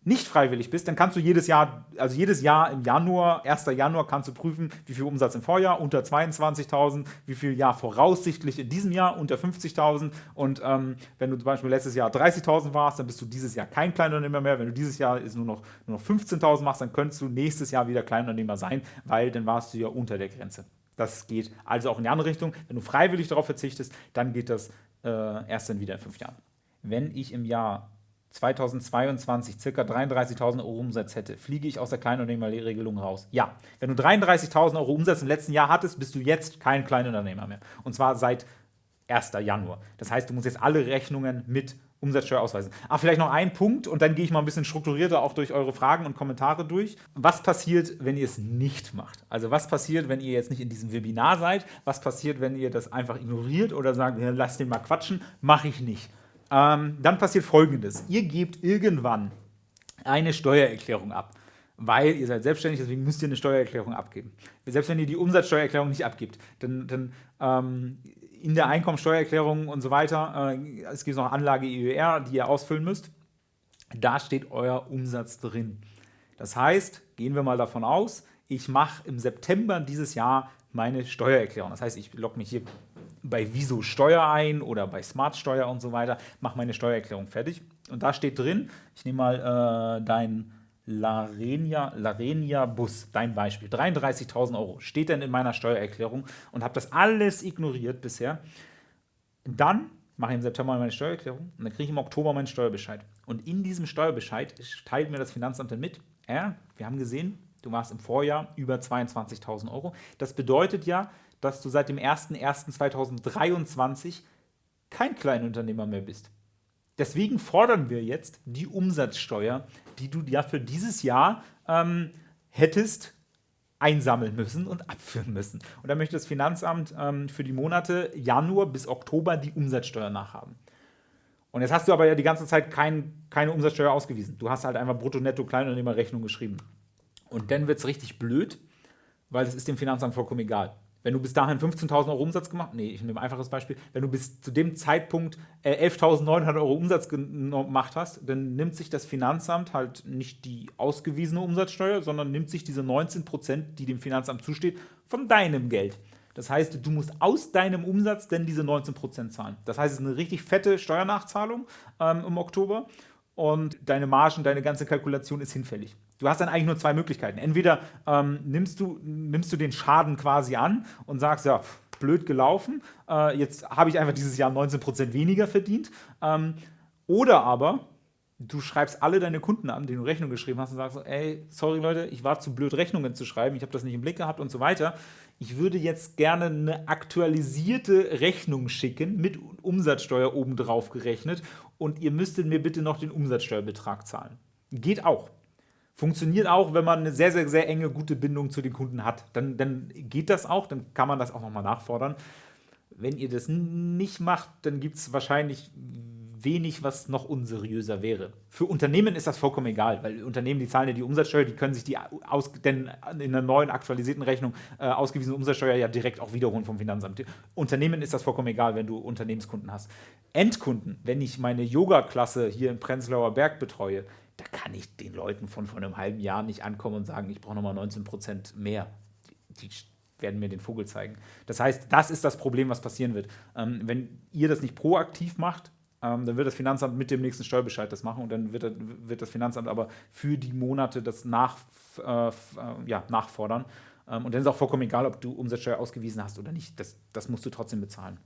nicht freiwillig bist, dann kannst du jedes Jahr, also jedes Jahr im Januar, 1. Januar kannst du prüfen, wie viel Umsatz im Vorjahr, unter 22.000, wie viel Jahr voraussichtlich in diesem Jahr, unter 50.000 und ähm, wenn du zum Beispiel letztes Jahr 30.000 warst, dann bist du dieses Jahr kein Kleinunternehmer mehr, wenn du dieses Jahr ist nur noch, nur noch 15.000 machst, dann könntest du nächstes Jahr wieder Kleinunternehmer sein, weil dann warst du ja unter der Grenze. Das geht also auch in die andere Richtung. Wenn du freiwillig darauf verzichtest, dann geht das äh, erst dann wieder in fünf Jahren. Wenn ich im Jahr 2022 ca. 33.000 Euro Umsatz hätte, fliege ich aus der Kleinunternehmerregelung raus? Ja. Wenn du 33.000 Euro Umsatz im letzten Jahr hattest, bist du jetzt kein Kleinunternehmer mehr. Und zwar seit 1. Januar. Das heißt, du musst jetzt alle Rechnungen mit Umsatzsteuer ausweisen. Ach, vielleicht noch ein Punkt und dann gehe ich mal ein bisschen strukturierter auch durch eure Fragen und Kommentare durch. Was passiert, wenn ihr es nicht macht? Also was passiert, wenn ihr jetzt nicht in diesem Webinar seid? Was passiert, wenn ihr das einfach ignoriert oder sagt, lasst den mal quatschen? Mache ich nicht. Ähm, dann passiert folgendes. Ihr gebt irgendwann eine Steuererklärung ab, weil ihr seid selbstständig, deswegen müsst ihr eine Steuererklärung abgeben. Selbst wenn ihr die Umsatzsteuererklärung nicht abgibt, dann, dann ähm, in der Einkommensteuererklärung und so weiter, äh, es gibt noch Anlage EUR, die ihr ausfüllen müsst, da steht euer Umsatz drin. Das heißt, gehen wir mal davon aus, ich mache im September dieses Jahr meine Steuererklärung. Das heißt, ich logge mich hier bei Wieso Steuer ein oder bei Smart Steuer und so weiter, mache meine Steuererklärung fertig. Und da steht drin, ich nehme mal äh, dein Larenia, Larenia Bus, dein Beispiel, 33.000 Euro, steht dann in meiner Steuererklärung und habe das alles ignoriert bisher. Dann mache ich im September meine Steuererklärung und dann kriege ich im Oktober meinen Steuerbescheid. Und in diesem Steuerbescheid teilt mir das Finanzamt dann mit, ja, wir haben gesehen, du warst im Vorjahr über 22.000 Euro. Das bedeutet ja, dass du seit dem 01.01.2023 kein Kleinunternehmer mehr bist. Deswegen fordern wir jetzt die Umsatzsteuer, die du ja für dieses Jahr ähm, hättest einsammeln müssen und abführen müssen. Und da möchte das Finanzamt ähm, für die Monate Januar bis Oktober die Umsatzsteuer nachhaben. Und jetzt hast du aber ja die ganze Zeit kein, keine Umsatzsteuer ausgewiesen. Du hast halt einfach Brutto-Netto-Kleinunternehmerrechnung geschrieben. Und dann wird es richtig blöd, weil es ist dem Finanzamt vollkommen egal. Wenn du bis dahin 15.000 Euro Umsatz gemacht nee, ich nehme ein einfaches Beispiel, wenn du bis zu dem Zeitpunkt äh, 11.900 Euro Umsatz gemacht hast, dann nimmt sich das Finanzamt halt nicht die ausgewiesene Umsatzsteuer, sondern nimmt sich diese 19 Prozent, die dem Finanzamt zusteht, von deinem Geld. Das heißt, du musst aus deinem Umsatz denn diese 19 Prozent zahlen. Das heißt, es ist eine richtig fette Steuernachzahlung ähm, im Oktober und deine Margen, deine ganze Kalkulation ist hinfällig. Du hast dann eigentlich nur zwei Möglichkeiten. Entweder ähm, nimmst, du, nimmst du den Schaden quasi an und sagst, ja, blöd gelaufen, äh, jetzt habe ich einfach dieses Jahr 19% weniger verdient. Ähm, oder aber du schreibst alle deine Kunden an, denen du Rechnung geschrieben hast und sagst, ey, sorry Leute, ich war zu blöd, Rechnungen zu schreiben, ich habe das nicht im Blick gehabt und so weiter. Ich würde jetzt gerne eine aktualisierte Rechnung schicken, mit Umsatzsteuer obendrauf gerechnet und ihr müsstet mir bitte noch den Umsatzsteuerbetrag zahlen. Geht auch. Funktioniert auch, wenn man eine sehr, sehr, sehr enge, gute Bindung zu den Kunden hat. Dann, dann geht das auch, dann kann man das auch nochmal nachfordern. Wenn ihr das nicht macht, dann gibt es wahrscheinlich wenig, was noch unseriöser wäre. Für Unternehmen ist das vollkommen egal, weil Unternehmen, die zahlen ja die Umsatzsteuer, die können sich die aus, denn in einer neuen aktualisierten Rechnung äh, ausgewiesene Umsatzsteuer ja direkt auch wiederholen vom Finanzamt. Unternehmen ist das vollkommen egal, wenn du Unternehmenskunden hast. Endkunden, wenn ich meine Yoga-Klasse hier in Prenzlauer Berg betreue, da kann ich den Leuten von vor einem halben Jahr nicht ankommen und sagen, ich brauche nochmal 19% mehr. Die, werden mir den Vogel zeigen. Das heißt, das ist das Problem, was passieren wird. Ähm, wenn ihr das nicht proaktiv macht, ähm, dann wird das Finanzamt mit dem nächsten Steuerbescheid das machen und dann wird, wird das Finanzamt aber für die Monate das nach, äh, äh, ja, nachfordern. Ähm, und dann ist auch vollkommen egal, ob du Umsatzsteuer ausgewiesen hast oder nicht. Das, das musst du trotzdem bezahlen.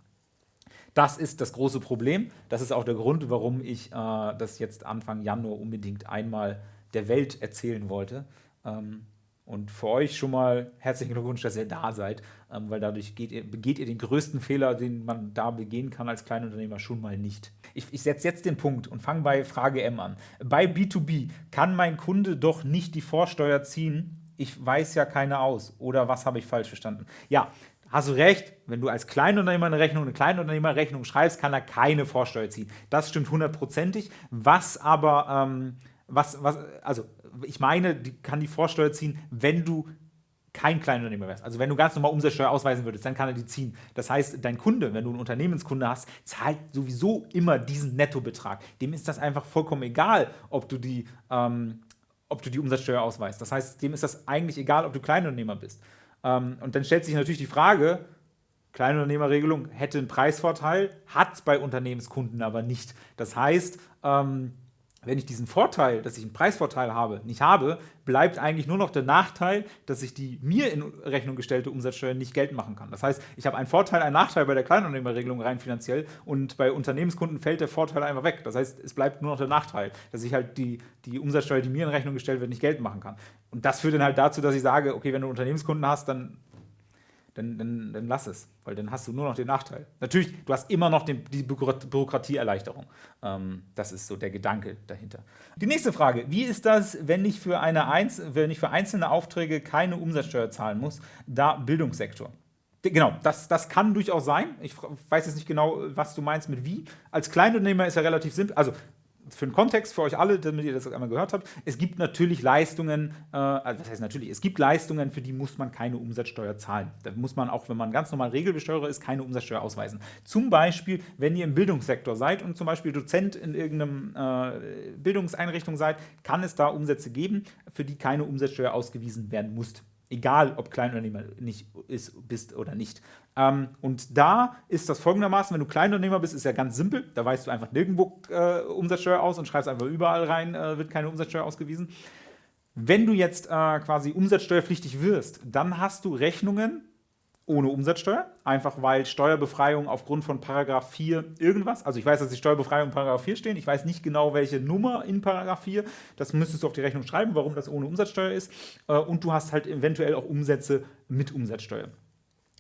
Das ist das große Problem. Das ist auch der Grund, warum ich äh, das jetzt Anfang Januar unbedingt einmal der Welt erzählen wollte. Ähm, und für euch schon mal herzlichen Glückwunsch, dass ihr da seid, ähm, weil dadurch ihr, begeht ihr den größten Fehler, den man da begehen kann als Kleinunternehmer, schon mal nicht. Ich, ich setze jetzt den Punkt und fange bei Frage M an. Bei B2B kann mein Kunde doch nicht die Vorsteuer ziehen, ich weiß ja keine aus. Oder was habe ich falsch verstanden? Ja, hast du recht, wenn du als Kleinunternehmer eine Rechnung, eine Kleinunternehmerrechnung schreibst, kann er keine Vorsteuer ziehen. Das stimmt hundertprozentig. Was aber, ähm, was, was, also ich meine, die kann die Vorsteuer ziehen, wenn du kein Kleinunternehmer wärst. Also wenn du ganz normal Umsatzsteuer ausweisen würdest, dann kann er die ziehen. Das heißt, dein Kunde, wenn du einen Unternehmenskunde hast, zahlt sowieso immer diesen Nettobetrag. Dem ist das einfach vollkommen egal, ob du die, ähm, ob du die Umsatzsteuer ausweist. Das heißt, dem ist das eigentlich egal, ob du Kleinunternehmer bist. Ähm, und dann stellt sich natürlich die Frage, Kleinunternehmerregelung hätte einen Preisvorteil, hat es bei Unternehmenskunden aber nicht. Das heißt, ähm, wenn ich diesen Vorteil, dass ich einen Preisvorteil habe, nicht habe, bleibt eigentlich nur noch der Nachteil, dass ich die mir in Rechnung gestellte Umsatzsteuer nicht geltend machen kann. Das heißt, ich habe einen Vorteil, einen Nachteil bei der Kleinunternehmerregelung rein finanziell und bei Unternehmenskunden fällt der Vorteil einfach weg. Das heißt, es bleibt nur noch der Nachteil, dass ich halt die, die Umsatzsteuer, die mir in Rechnung gestellt wird, nicht geltend machen kann. Und das führt dann halt dazu, dass ich sage, okay, wenn du Unternehmenskunden hast, dann dann, dann, dann, lass es, weil dann hast du nur noch den Nachteil. Natürlich, du hast immer noch den, die Bürokratieerleichterung. Ähm, das ist so der Gedanke dahinter. Die nächste Frage, wie ist das, wenn ich für, eine Einz wenn ich für einzelne Aufträge keine Umsatzsteuer zahlen muss, da Bildungssektor? Genau, das, das kann durchaus sein. Ich weiß jetzt nicht genau, was du meinst mit wie. Als Kleinunternehmer ist ja relativ simpel. Also für den Kontext, für euch alle, damit ihr das einmal gehört habt, es gibt natürlich Leistungen, äh, also was heißt natürlich, es gibt Leistungen, für die muss man keine Umsatzsteuer zahlen. Da muss man auch, wenn man ganz normal Regelbesteuerer ist, keine Umsatzsteuer ausweisen. Zum Beispiel, wenn ihr im Bildungssektor seid und zum Beispiel Dozent in irgendeiner äh, Bildungseinrichtung seid, kann es da Umsätze geben, für die keine Umsatzsteuer ausgewiesen werden muss. Egal, ob Kleinunternehmer nicht ist, bist oder nicht. Ähm, und da ist das folgendermaßen, wenn du Kleinunternehmer bist, ist ja ganz simpel. Da weißt du einfach nirgendwo äh, Umsatzsteuer aus und schreibst einfach überall rein, äh, wird keine Umsatzsteuer ausgewiesen. Wenn du jetzt äh, quasi umsatzsteuerpflichtig wirst, dann hast du Rechnungen ohne Umsatzsteuer, einfach weil Steuerbefreiung aufgrund von Paragraph 4 irgendwas, also ich weiß, dass die Steuerbefreiung in Paragraph 4 stehen, ich weiß nicht genau, welche Nummer in Paragraph 4, das müsstest du auf die Rechnung schreiben, warum das ohne Umsatzsteuer ist äh, und du hast halt eventuell auch Umsätze mit Umsatzsteuer.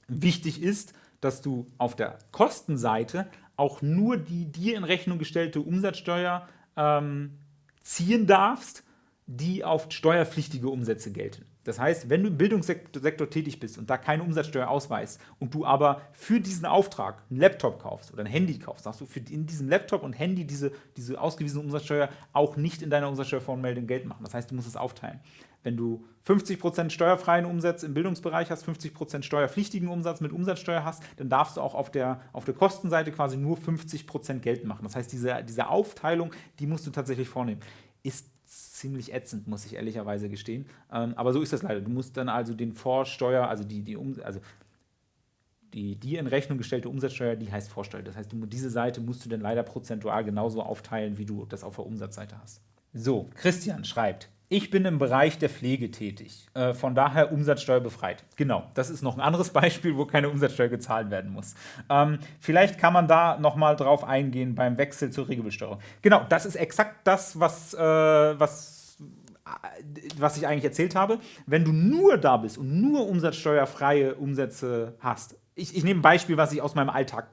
Wichtig ist, dass du auf der Kostenseite auch nur die dir in Rechnung gestellte Umsatzsteuer ähm, ziehen darfst, die auf steuerpflichtige Umsätze gelten. Das heißt, wenn du im Bildungssektor tätig bist und da keine Umsatzsteuer ausweist und du aber für diesen Auftrag einen Laptop kaufst oder ein Handy kaufst, darfst du für in diesem Laptop und Handy diese, diese ausgewiesene Umsatzsteuer auch nicht in deiner Umsatzsteuervoranmeldung Geld machen. Das heißt, du musst es aufteilen. Wenn du 50% steuerfreien Umsatz im Bildungsbereich hast, 50% steuerpflichtigen Umsatz mit Umsatzsteuer hast, dann darfst du auch auf der, auf der Kostenseite quasi nur 50% Geld machen. Das heißt, diese, diese Aufteilung, die musst du tatsächlich vornehmen. Ist ziemlich ätzend, muss ich ehrlicherweise gestehen. Ähm, aber so ist das leider. Du musst dann also den Vorsteuer, also die, die, um, also die dir in Rechnung gestellte Umsatzsteuer, die heißt Vorsteuer. Das heißt, du, diese Seite musst du dann leider prozentual genauso aufteilen, wie du das auf der Umsatzseite hast. So, Christian schreibt, ich bin im Bereich der Pflege tätig, äh, von daher umsatzsteuerbefreit. Genau, das ist noch ein anderes Beispiel, wo keine Umsatzsteuer gezahlt werden muss. Ähm, vielleicht kann man da nochmal drauf eingehen beim Wechsel zur Regelbesteuerung. Genau, das ist exakt das, was, äh, was, äh, was ich eigentlich erzählt habe. Wenn du nur da bist und nur umsatzsteuerfreie Umsätze hast, ich, ich nehme ein Beispiel, was ich aus meinem Alltag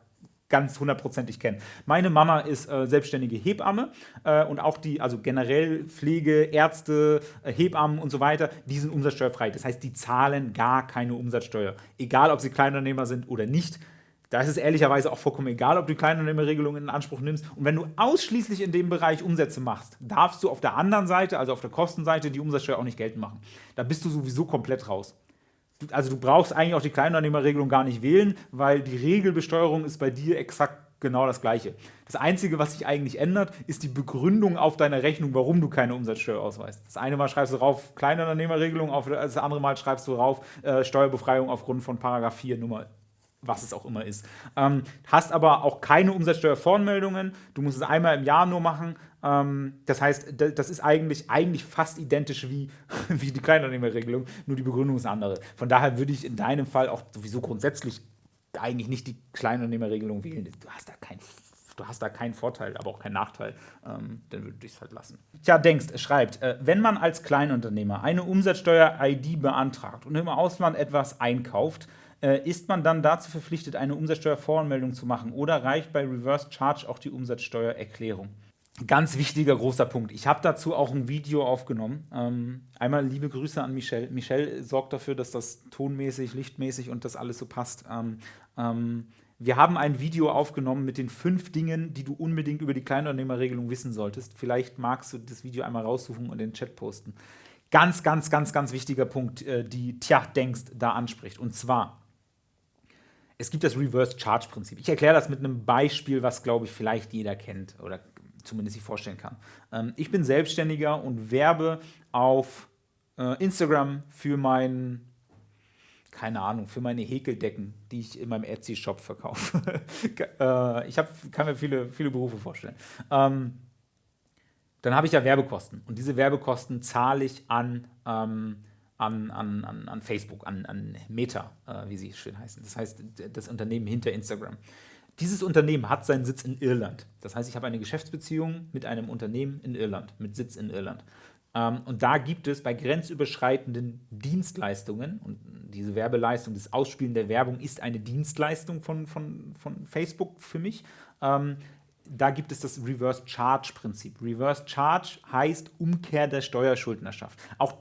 ganz hundertprozentig kennen. Meine Mama ist äh, selbstständige Hebamme äh, und auch die, also generell Pflege, Ärzte, äh, Hebammen und so weiter, die sind umsatzsteuerfrei. Das heißt, die zahlen gar keine Umsatzsteuer. Egal, ob sie Kleinunternehmer sind oder nicht. Da ist es ehrlicherweise auch vollkommen egal, ob du Kleinunternehmerregelungen in Anspruch nimmst. Und wenn du ausschließlich in dem Bereich Umsätze machst, darfst du auf der anderen Seite, also auf der Kostenseite, die Umsatzsteuer auch nicht geltend machen. Da bist du sowieso komplett raus also du brauchst eigentlich auch die Kleinunternehmerregelung gar nicht wählen, weil die Regelbesteuerung ist bei dir exakt genau das Gleiche. Das Einzige, was sich eigentlich ändert, ist die Begründung auf deiner Rechnung, warum du keine Umsatzsteuer ausweist. Das eine Mal schreibst du drauf Kleinunternehmerregelung, das andere Mal schreibst du drauf äh, Steuerbefreiung aufgrund von Paragraph 4 Nummer was es auch immer ist. Ähm, hast aber auch keine Umsatzsteuervoranmeldungen. Du musst es einmal im Jahr nur machen. Ähm, das heißt, das ist eigentlich, eigentlich fast identisch wie, wie die Kleinunternehmerregelung, nur die Begründung ist andere. Von daher würde ich in deinem Fall auch sowieso grundsätzlich eigentlich nicht die Kleinunternehmerregelung wählen. Du hast da keinen du hast da keinen Vorteil, aber auch keinen Nachteil, ähm, dann würde ich es halt lassen. Tja, denkst, schreibt, äh, wenn man als Kleinunternehmer eine Umsatzsteuer-ID beantragt und im Ausland etwas einkauft, äh, ist man dann dazu verpflichtet, eine Umsatzsteuervoranmeldung zu machen oder reicht bei Reverse Charge auch die Umsatzsteuererklärung? Ganz wichtiger großer Punkt. Ich habe dazu auch ein Video aufgenommen. Ähm, einmal liebe Grüße an Michelle. Michelle sorgt dafür, dass das tonmäßig, lichtmäßig und das alles so passt. Ähm, ähm, wir haben ein Video aufgenommen mit den fünf Dingen, die du unbedingt über die Kleinunternehmerregelung wissen solltest. Vielleicht magst du das Video einmal raussuchen und in den Chat posten. Ganz, ganz, ganz, ganz wichtiger Punkt, äh, die Tja denkst da anspricht. Und zwar, es gibt das Reverse Charge Prinzip. Ich erkläre das mit einem Beispiel, was, glaube ich, vielleicht jeder kennt oder zumindest sich vorstellen kann. Ähm, ich bin Selbstständiger und werbe auf äh, Instagram für meinen keine Ahnung, für meine Häkeldecken, die ich in meinem Etsy-Shop verkaufe. äh, ich hab, kann mir viele, viele Berufe vorstellen. Ähm, dann habe ich ja Werbekosten. Und diese Werbekosten zahle ich an, ähm, an, an, an, an, Facebook, an, an Meta, äh, wie sie schön heißen. Das heißt, das Unternehmen hinter Instagram. Dieses Unternehmen hat seinen Sitz in Irland. Das heißt, ich habe eine Geschäftsbeziehung mit einem Unternehmen in Irland, mit Sitz in Irland. Ähm, und da gibt es bei grenzüberschreitenden Dienstleistungen, und diese Werbeleistung, das Ausspielen der Werbung ist eine Dienstleistung von, von, von Facebook für mich, ähm, da gibt es das Reverse Charge Prinzip. Reverse Charge heißt Umkehr der Steuerschuldnerschaft. Auch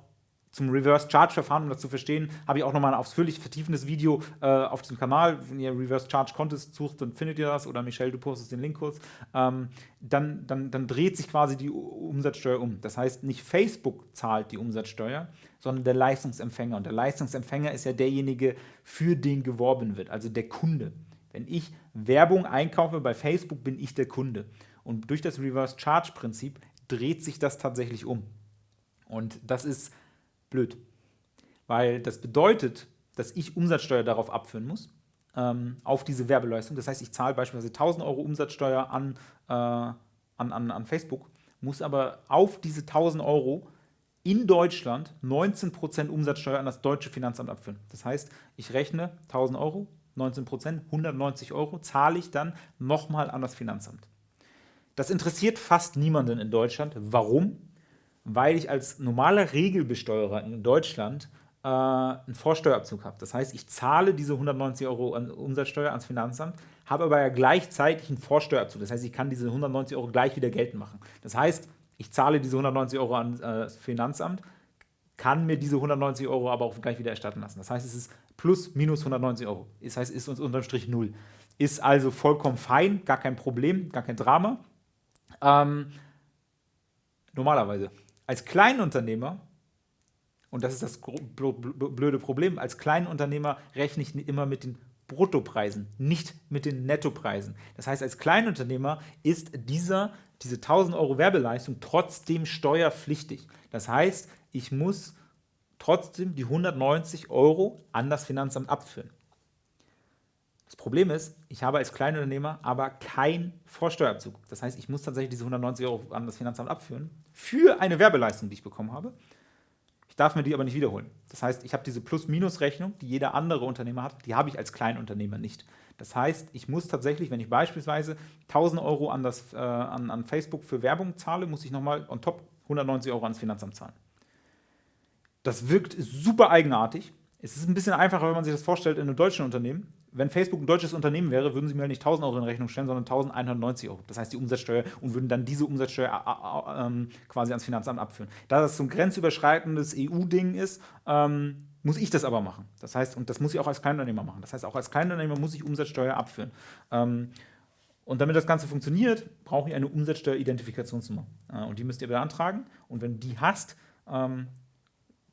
zum Reverse Charge Verfahren, um das zu verstehen, habe ich auch nochmal ein ausführlich vertiefendes Video äh, auf diesem Kanal. Wenn ihr Reverse Charge Contest sucht, dann findet ihr das oder Michelle, du postest den Link kurz. Ähm, dann, dann, dann dreht sich quasi die Umsatzsteuer um. Das heißt, nicht Facebook zahlt die Umsatzsteuer, sondern der Leistungsempfänger. Und der Leistungsempfänger ist ja derjenige, für den geworben wird, also der Kunde. Wenn ich Werbung einkaufe bei Facebook, bin ich der Kunde. Und durch das Reverse Charge Prinzip dreht sich das tatsächlich um. Und das ist blöd. Weil das bedeutet, dass ich Umsatzsteuer darauf abführen muss, ähm, auf diese Werbeleistung. Das heißt, ich zahle beispielsweise 1000 Euro Umsatzsteuer an, äh, an, an, an Facebook, muss aber auf diese 1000 Euro in Deutschland 19% Umsatzsteuer an das deutsche Finanzamt abführen. Das heißt, ich rechne 1000 Euro, 19%, 190 Euro zahle ich dann nochmal an das Finanzamt. Das interessiert fast niemanden in Deutschland. Warum? Weil ich als normaler Regelbesteuerer in Deutschland äh, einen Vorsteuerabzug habe. Das heißt, ich zahle diese 190 Euro an Umsatzsteuer ans Finanzamt, habe aber ja gleichzeitig einen Vorsteuerabzug. Das heißt, ich kann diese 190 Euro gleich wieder geltend machen. Das heißt, ich zahle diese 190 Euro an das äh, Finanzamt, kann mir diese 190 Euro aber auch gleich wieder erstatten lassen. Das heißt, es ist plus minus 190 Euro. Das heißt, es ist uns unterm Strich null. Ist also vollkommen fein, gar kein Problem, gar kein Drama. Ähm, normalerweise. Als Kleinunternehmer, und das ist das blöde Problem, als Kleinunternehmer rechne ich immer mit den Bruttopreisen, nicht mit den Nettopreisen. Das heißt, als Kleinunternehmer ist dieser, diese 1000 Euro Werbeleistung trotzdem steuerpflichtig. Das heißt, ich muss trotzdem die 190 Euro an das Finanzamt abführen. Das Problem ist, ich habe als Kleinunternehmer aber keinen Vorsteuerabzug. Das heißt, ich muss tatsächlich diese 190 Euro an das Finanzamt abführen für eine Werbeleistung, die ich bekommen habe. Ich darf mir die aber nicht wiederholen. Das heißt, ich habe diese Plus-Minus-Rechnung, die jeder andere Unternehmer hat, die habe ich als Kleinunternehmer nicht. Das heißt, ich muss tatsächlich, wenn ich beispielsweise 1000 Euro an, das, äh, an, an Facebook für Werbung zahle, muss ich nochmal on top 190 Euro ans Finanzamt zahlen. Das wirkt super eigenartig. Es ist ein bisschen einfacher, wenn man sich das vorstellt in einem deutschen Unternehmen. Wenn Facebook ein deutsches Unternehmen wäre, würden sie mir nicht 1000 Euro in Rechnung stellen, sondern 1190 Euro. Das heißt die Umsatzsteuer und würden dann diese Umsatzsteuer äh, äh, ähm, quasi ans Finanzamt abführen. Da das so ein grenzüberschreitendes EU-Ding ist, ähm, muss ich das aber machen. Das heißt, und das muss ich auch als Kleinunternehmer machen. Das heißt, auch als Kleinunternehmer muss ich Umsatzsteuer abführen. Ähm, und damit das Ganze funktioniert, brauche ich eine Umsatzsteueridentifikationsnummer. Äh, und die müsst ihr beantragen. Und wenn du die hast,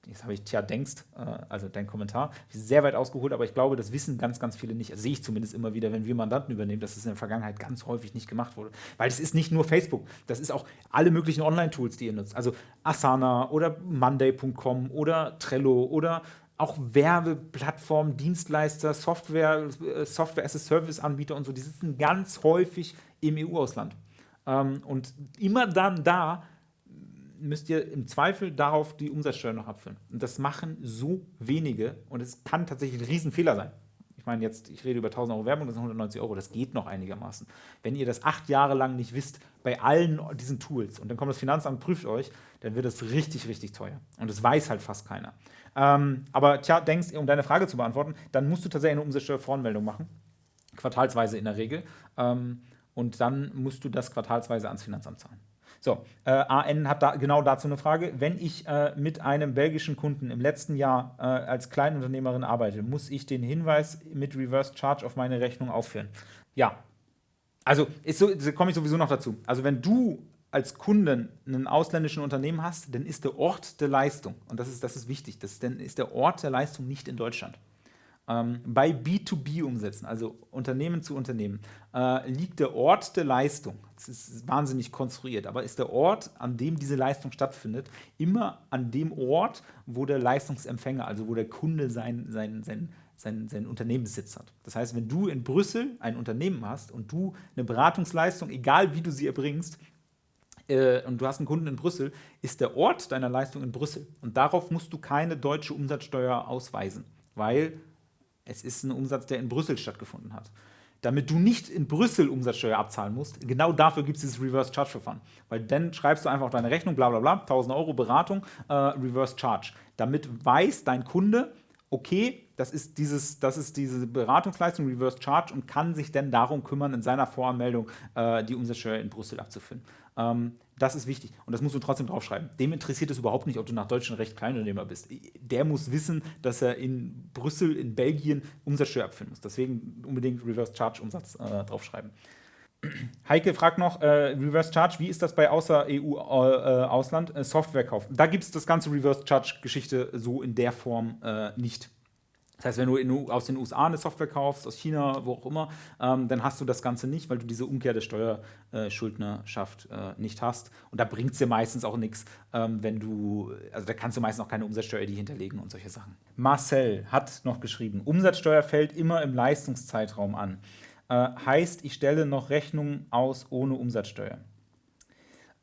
jetzt habe ich tja denkst, äh, also dein Kommentar, sehr weit ausgeholt, aber ich glaube, das wissen ganz, ganz viele nicht. Das sehe ich zumindest immer wieder, wenn wir Mandanten übernehmen, dass es in der Vergangenheit ganz häufig nicht gemacht wurde. Weil es ist nicht nur Facebook, das ist auch alle möglichen Online-Tools, die ihr nutzt. Also Asana oder Monday.com oder Trello oder auch Werbeplattformen, Dienstleister, Software, äh, Software as a Service-Anbieter und so, die sitzen ganz häufig im EU-Ausland. Ähm, und immer dann da, müsst ihr im Zweifel darauf die Umsatzsteuer noch abführen. Und das machen so wenige und es kann tatsächlich ein Riesenfehler sein. Ich meine jetzt, ich rede über 1000 Euro Werbung, das sind 190 Euro, das geht noch einigermaßen. Wenn ihr das acht Jahre lang nicht wisst, bei allen diesen Tools und dann kommt das Finanzamt, prüft euch, dann wird es richtig, richtig teuer. Und das weiß halt fast keiner. Ähm, aber tja, denkst, um deine Frage zu beantworten, dann musst du tatsächlich eine Umsatzsteuervoranmeldung machen, quartalsweise in der Regel. Ähm, und dann musst du das quartalsweise ans Finanzamt zahlen. So, äh, AN hat da genau dazu eine Frage. Wenn ich äh, mit einem belgischen Kunden im letzten Jahr äh, als Kleinunternehmerin arbeite, muss ich den Hinweis mit Reverse Charge auf meine Rechnung aufführen? Ja. Also, so, komme ich sowieso noch dazu. Also, wenn du als Kunden einen ausländischen Unternehmen hast, dann ist der Ort der Leistung, und das ist, das ist wichtig, das, dann ist der Ort der Leistung nicht in Deutschland. Ähm, bei B2B-Umsätzen, also Unternehmen zu Unternehmen, äh, liegt der Ort der Leistung, das ist wahnsinnig konstruiert, aber ist der Ort, an dem diese Leistung stattfindet, immer an dem Ort, wo der Leistungsempfänger, also wo der Kunde sein, sein, sein, sein, sein Unternehmenssitz hat. Das heißt, wenn du in Brüssel ein Unternehmen hast und du eine Beratungsleistung, egal wie du sie erbringst, äh, und du hast einen Kunden in Brüssel, ist der Ort deiner Leistung in Brüssel. Und darauf musst du keine deutsche Umsatzsteuer ausweisen, weil es ist ein Umsatz, der in Brüssel stattgefunden hat. Damit du nicht in Brüssel Umsatzsteuer abzahlen musst, genau dafür gibt es dieses Reverse Charge Verfahren. Weil dann schreibst du einfach auf deine Rechnung, bla bla bla, 1000 Euro Beratung, äh, Reverse Charge. Damit weiß dein Kunde, okay, das ist, dieses, das ist diese Beratungsleistung, Reverse Charge, und kann sich dann darum kümmern, in seiner Voranmeldung äh, die Umsatzsteuer in Brüssel abzuführen. Ähm, das ist wichtig und das musst du trotzdem draufschreiben. Dem interessiert es überhaupt nicht, ob du nach deutschem Recht Kleinunternehmer bist. Der muss wissen, dass er in Brüssel, in Belgien Umsatzsteuer abführen muss. Deswegen unbedingt Reverse Charge Umsatz äh, draufschreiben. Heike fragt noch, äh, Reverse Charge, wie ist das bei außer EU-Ausland? Äh, äh, Softwarekauf. Da gibt es das ganze Reverse Charge-Geschichte so in der Form äh, nicht. Das heißt, wenn du aus den USA eine Software kaufst, aus China, wo auch immer, ähm, dann hast du das Ganze nicht, weil du diese Umkehr der Steuerschuldnerschaft äh, nicht hast. Und da bringt es dir meistens auch nichts, ähm, wenn du, also da kannst du meistens auch keine Umsatzsteuer die hinterlegen und solche Sachen. Marcel hat noch geschrieben, Umsatzsteuer fällt immer im Leistungszeitraum an. Äh, heißt, ich stelle noch Rechnungen aus ohne Umsatzsteuer.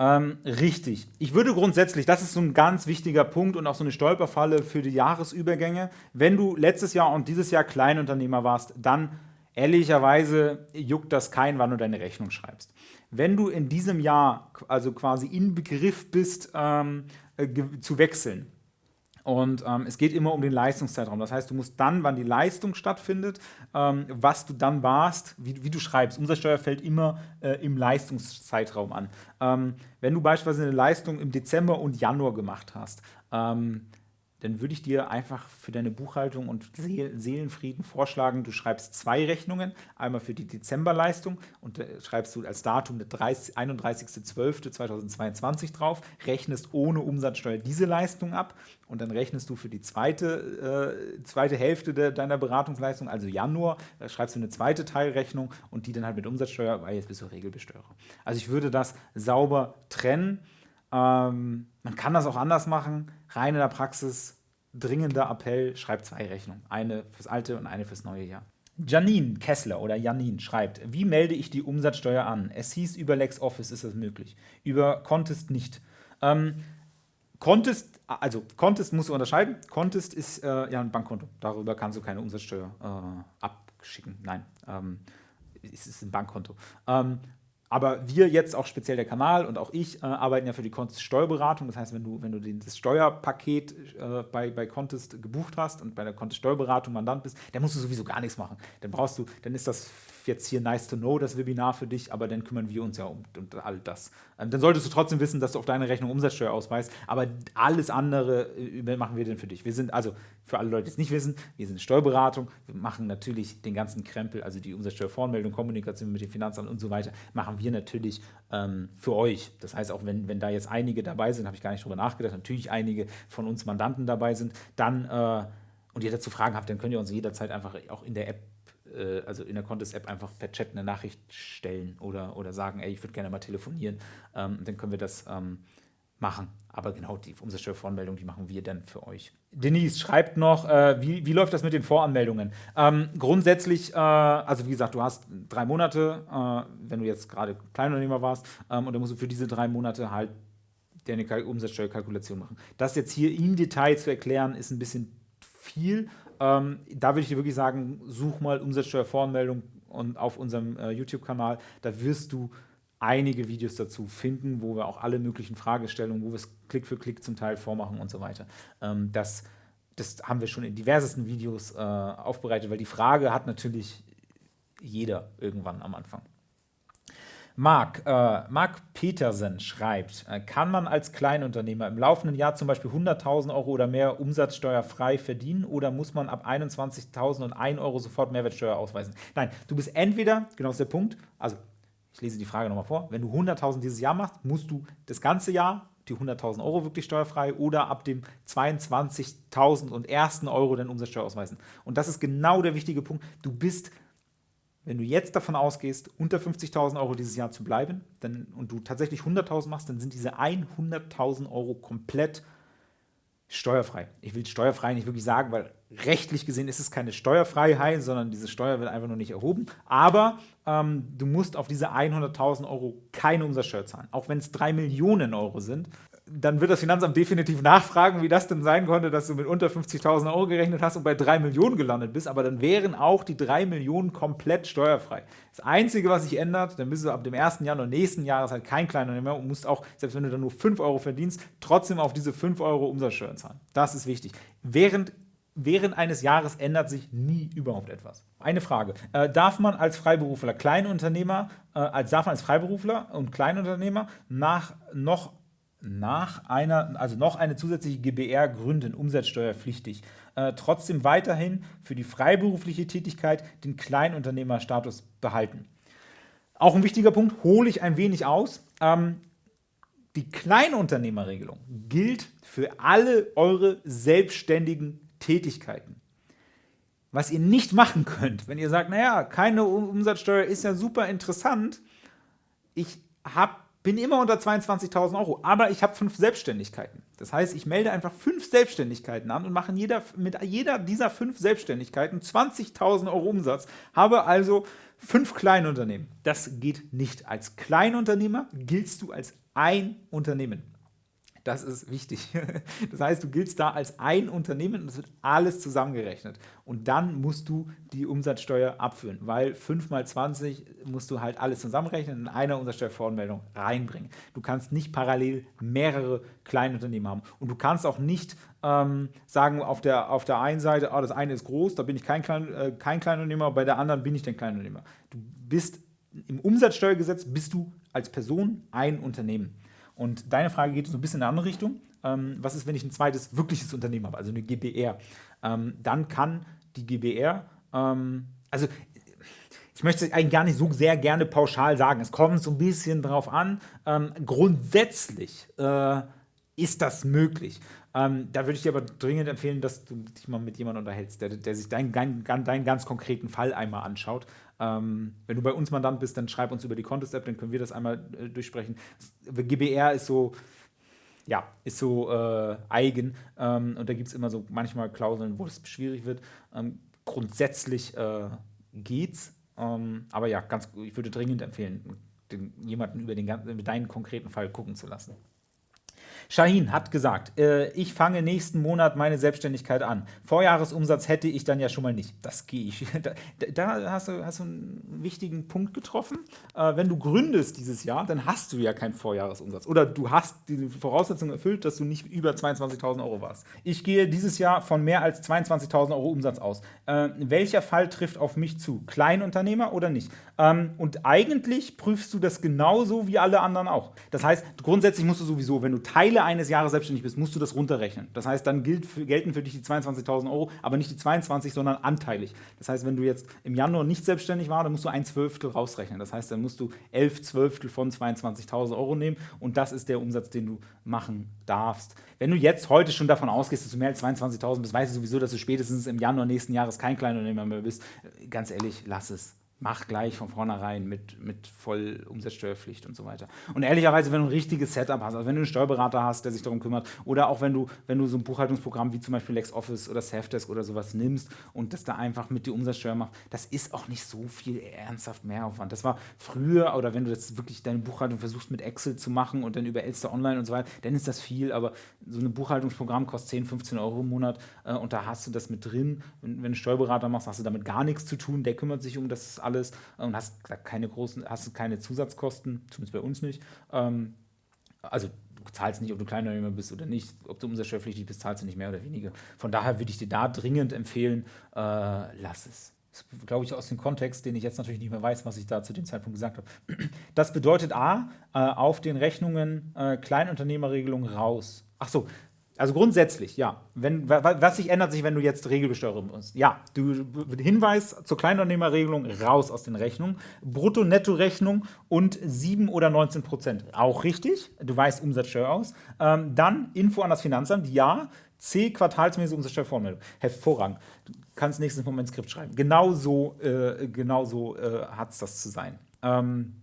Ähm, richtig. Ich würde grundsätzlich, das ist so ein ganz wichtiger Punkt und auch so eine Stolperfalle für die Jahresübergänge. Wenn du letztes Jahr und dieses Jahr Kleinunternehmer warst, dann ehrlicherweise juckt das kein, wann du deine Rechnung schreibst. Wenn du in diesem Jahr also quasi in Begriff bist, ähm, äh, zu wechseln, Und ähm, es geht immer um den Leistungszeitraum. Das heißt, du musst dann, wann die Leistung stattfindet, ähm, was du dann warst, wie, wie, du schreibst. Umsatzsteuer fällt immer äh, im Leistungszeitraum an. Ähm, wenn du beispielsweise eine Leistung im Dezember und Januar gemacht hast, ähm, dann würde ich dir einfach für deine Buchhaltung und Seelenfrieden vorschlagen, du schreibst zwei Rechnungen, einmal für die Dezemberleistung und äh, schreibst du als Datum der 31.12.2022 drauf, rechnest ohne Umsatzsteuer diese Leistung ab und dann rechnest du für die zweite, äh, zweite Hälfte de, deiner Beratungsleistung, also Januar, da schreibst du eine zweite Teilrechnung und die dann halt mit Umsatzsteuer, weil jetzt bist du Regelbesteuerer. Also ich würde das sauber trennen. Ähm, man kann das auch anders machen, rein in der Praxis, dringender Appell, schreibt zwei Rechnungen, eine fürs alte und eine fürs neue Jahr. Janine Kessler oder Janine schreibt, wie melde ich die Umsatzsteuer an? Es hieß, über LexOffice ist das möglich, über Contest nicht. Ähm, Contest, also Contest musst du unterscheiden. Contest ist äh, ja ein Bankkonto. Darüber kannst du keine Umsatzsteuer äh, abschicken. Nein, ähm, es ist ein Bankkonto. Ähm, aber wir jetzt auch speziell der Kanal und auch ich äh, arbeiten ja für die Contest Steuerberatung. Das heißt, wenn du, wenn du das Steuerpaket äh, bei, bei Contest gebucht hast und bei der Contest Steuerberatung Mandant bist, dann musst du sowieso gar nichts machen. Dann brauchst du, dann ist das jetzt hier nice to know, das Webinar für dich, aber dann kümmern wir uns ja um, um all das. Ähm, dann solltest du trotzdem wissen, dass du auf deine Rechnung Umsatzsteuer ausweist, aber alles andere äh, machen wir denn für dich. Wir sind also, für alle Leute, die es nicht wissen, wir sind Steuerberatung, wir machen natürlich den ganzen Krempel, also die Umsatzsteuervoranmeldung, Kommunikation mit dem Finanzamt und so weiter, machen wir natürlich ähm, für euch. Das heißt, auch wenn, wenn da jetzt einige dabei sind, habe ich gar nicht drüber nachgedacht, natürlich einige von uns Mandanten dabei sind, dann äh, und ihr dazu Fragen habt, dann könnt ihr uns jederzeit einfach auch in der App äh, also in der Contest-App einfach per Chat eine Nachricht stellen oder, oder sagen, ey, ich würde gerne mal telefonieren. Ähm, dann können wir das ähm, machen. Aber genau, die Umsatzsteuervoranmeldung, die machen wir dann für euch. Denise schreibt noch, äh, wie, wie läuft das mit den Voranmeldungen? Ähm, grundsätzlich, äh, also wie gesagt, du hast drei Monate, äh, wenn du jetzt gerade Kleinunternehmer warst, ähm, und dann musst du für diese drei Monate halt deine Umsatzsteuerkalkulation machen. Das jetzt hier im Detail zu erklären, ist ein bisschen viel. Ähm, da würde ich dir wirklich sagen, such mal Umsatzsteuervoranmeldung und auf unserem äh, YouTube-Kanal, da wirst du einige Videos dazu finden, wo wir auch alle möglichen Fragestellungen, wo wir es Klick für Klick zum Teil vormachen und so weiter. Ähm, das, das haben wir schon in diversesten Videos äh, aufbereitet, weil die Frage hat natürlich jeder irgendwann am Anfang. Marc, äh, Marc Petersen schreibt, äh, kann man als Kleinunternehmer im laufenden Jahr zum Beispiel 100.000 Euro oder mehr umsatzsteuerfrei verdienen oder muss man ab 21.001 Euro sofort Mehrwertsteuer ausweisen? Nein, du bist entweder, genau ist der Punkt, also ich lese die Frage nochmal vor, wenn du 100.000 dieses Jahr machst, musst du das ganze Jahr die 100.000 Euro wirklich steuerfrei oder ab dem 22.000 und ersten Euro dann Umsatzsteuer ausweisen. Und das ist genau der wichtige Punkt. Du bist wenn du jetzt davon ausgehst, unter 50.000 Euro dieses Jahr zu bleiben dann, und du tatsächlich 100.000 machst, dann sind diese 100.000 Euro komplett steuerfrei. Ich will steuerfrei nicht wirklich sagen, weil rechtlich gesehen ist es keine Steuerfreiheit, sondern diese Steuer wird einfach nur nicht erhoben. Aber ähm, du musst auf diese 100.000 Euro keine Umsatzsteuer zahlen, auch wenn es 3 Millionen Euro sind dann wird das Finanzamt definitiv nachfragen, wie das denn sein konnte, dass du mit unter 50.000 Euro gerechnet hast und bei 3 Millionen gelandet bist, aber dann wären auch die 3 Millionen komplett steuerfrei. Das Einzige, was sich ändert, dann bist du ab dem 1. Januar nächsten Jahres halt kein kleiner mehr und musst auch, selbst wenn du dann nur 5 Euro verdienst, trotzdem auf diese 5 Euro Umsatzsteuer zahlen. Das ist wichtig. Während während eines Jahres ändert sich nie überhaupt etwas. Eine Frage. Äh, darf man als Freiberufler, Kleinunternehmer, äh, als, darf man als Freiberufler und Kleinunternehmer nach noch nach einer, also noch eine zusätzliche GBR gründen, umsatzsteuerpflichtig, äh, trotzdem weiterhin für die freiberufliche Tätigkeit den Kleinunternehmerstatus behalten. Auch ein wichtiger Punkt, hole ich ein wenig aus. Ähm, die Kleinunternehmerregelung gilt für alle eure selbstständigen Tätigkeiten. Was ihr nicht machen könnt, wenn ihr sagt, naja, keine Umsatzsteuer ist ja super interessant, ich habe bin immer unter 22.000 Euro, aber ich habe fünf Selbstständigkeiten. Das heißt, ich melde einfach fünf Selbstständigkeiten an und mache jeder, mit jeder dieser fünf Selbstständigkeiten 20.000 Euro Umsatz, habe also fünf Kleinunternehmen. Das geht nicht. Als Kleinunternehmer giltst du als ein Unternehmen. Das ist wichtig. Das heißt, du giltst da als ein Unternehmen und es wird alles zusammengerechnet. Und dann musst du die Umsatzsteuer abführen, weil 5 mal 20 musst du halt alles zusammenrechnen und in einer Umsatzsteuervoranmeldung reinbringen. Du kannst nicht parallel mehrere Kleinunternehmen haben. Und du kannst auch nicht ähm, sagen, auf der, auf der einen Seite, oh, das eine ist groß, da bin ich kein, Klein, äh, kein Kleinunternehmer, bei der anderen bin ich der Kleinunternehmer. Du bist im Umsatzsteuergesetz bist du als Person ein Unternehmen. Und deine Frage geht so ein bisschen in eine andere Richtung. Ähm, was ist, wenn ich ein zweites wirkliches Unternehmen habe, also eine GBR? Ähm, dann kann die GBR, ähm, also ich möchte es eigentlich gar nicht so sehr gerne pauschal sagen. Es kommt so ein bisschen drauf an. Ähm, grundsätzlich äh, ist das möglich. Ähm, da würde ich dir aber dringend empfehlen, dass du dich mal mit jemandem unterhältst, der, der sich deinen, deinen, deinen ganz konkreten Fall einmal anschaut. Ähm, wenn du bei uns Mandant bist, dann schreib uns über die Contest-App, dann können wir das einmal äh, durchsprechen. GBR ist so, ja, ist so äh, eigen ähm, und da gibt es immer so manchmal Klauseln, wo es schwierig wird. Ähm, grundsätzlich äh, geht's, ähm, aber ja, ganz, ich würde dringend empfehlen, den, jemanden über den, über deinen konkreten Fall gucken zu lassen. Shahin hat gesagt, äh, ich fange nächsten Monat meine Selbstständigkeit an. Vorjahresumsatz hätte ich dann ja schon mal nicht. Das gehe ich. Da, da hast, du, hast, du, einen wichtigen Punkt getroffen. Äh, wenn du gründest dieses Jahr, dann hast du ja keinen Vorjahresumsatz. Oder du hast die Voraussetzung erfüllt, dass du nicht über 22.000 Euro warst. Ich gehe dieses Jahr von mehr als 22.000 Euro Umsatz aus. Äh, welcher Fall trifft auf mich zu? Kleinunternehmer oder nicht? Ähm, und eigentlich prüfst du das genauso wie alle anderen auch. Das heißt, grundsätzlich musst du sowieso, wenn du Teile Ende eines Jahres selbstständig bist, musst du das runterrechnen. Das heißt, dann gilt gelten für dich die 22.000 Euro, aber nicht die 22, sondern anteilig. Das heißt, wenn du jetzt im Januar nicht selbstständig warst, dann musst du ein Zwölftel rausrechnen. Das heißt, dann musst du elf Zwölftel von 22.000 Euro nehmen und das ist der Umsatz, den du machen darfst. Wenn du jetzt heute schon davon ausgehst, dass du mehr als 22.000 bist, weißt du sowieso, dass du spätestens im Januar nächsten Jahres kein Kleinunternehmer mehr bist. Ganz ehrlich, lass es mach gleich von vornherein mit, mit voll Umsatzsteuerpflicht und so weiter. Und ehrlicherweise, wenn du ein richtiges Setup hast, also wenn du einen Steuerberater hast, der sich darum kümmert, oder auch wenn du, wenn du so ein Buchhaltungsprogramm wie zum Beispiel LexOffice oder Safdesk oder sowas nimmst und das da einfach mit die Umsatzsteuer machst, das ist auch nicht so viel ernsthaft Mehraufwand. Das war früher, oder wenn du jetzt wirklich deine Buchhaltung versuchst mit Excel zu machen und dann über Elster Online und so weiter, dann ist das viel, aber so ein Buchhaltungsprogramm kostet 10, 15 Euro im Monat äh, und da hast du das mit drin. Und wenn du einen Steuerberater machst, hast du damit gar nichts zu tun, der kümmert sich um das alles und hast keine großen, hast keine Zusatzkosten, zumindest bei uns nicht. Ähm, also du zahlst nicht, ob du Kleinunternehmer bist oder nicht, ob du umsatzsteuerpflichtig bist, zahlst du nicht mehr oder weniger. Von daher würde ich dir da dringend empfehlen, äh, lass es. Das glaube ich aus dem Kontext, den ich jetzt natürlich nicht mehr weiß, was ich da zu dem Zeitpunkt gesagt habe. Das bedeutet A, äh, auf den Rechnungen äh, Kleinunternehmerregelung raus. Ach so, also grundsätzlich, ja. Wenn, was sich ändert sich, wenn du jetzt Regelbesteuerung musst? Ja, du Hinweis zur Kleinunternehmerregelung raus aus den Rechnungen. Brutto-Netto-Rechnung und 7 oder 19 Prozent. Auch richtig. Du weißt Umsatzsteuer aus. Ähm, dann Info an das Finanzamt. Ja. C, quartalsmäßige Umsatzsteuervormeldung. Hervorragend. Du kannst nächstes ins Skript schreiben. Genauso, äh, genau äh, hat es das zu sein. Ähm,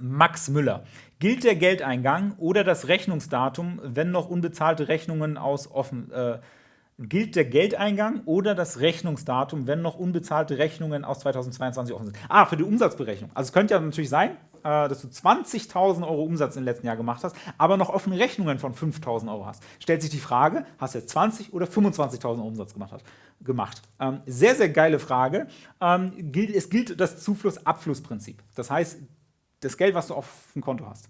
Max Müller. Gilt der Geldeingang oder das Rechnungsdatum, wenn noch unbezahlte Rechnungen aus offen äh, gilt der Geldeingang oder das Rechnungsdatum, wenn noch unbezahlte Rechnungen aus 2022 offen sind. Ah, für die Umsatzberechnung. Also es könnte ja natürlich sein, äh, dass du 20.000 Euro Umsatz im letzten Jahr gemacht hast, aber noch offene Rechnungen von 5.000 Euro hast. Stellt sich die Frage, hast du jetzt 20 oder 25.000 Euro Umsatz gemacht? Hast? gemacht. Ähm, sehr, sehr geile Frage. Ähm, es gilt das Zufluss-Abfluss-Prinzip. Das heißt, das Geld, was du auf dem Konto hast.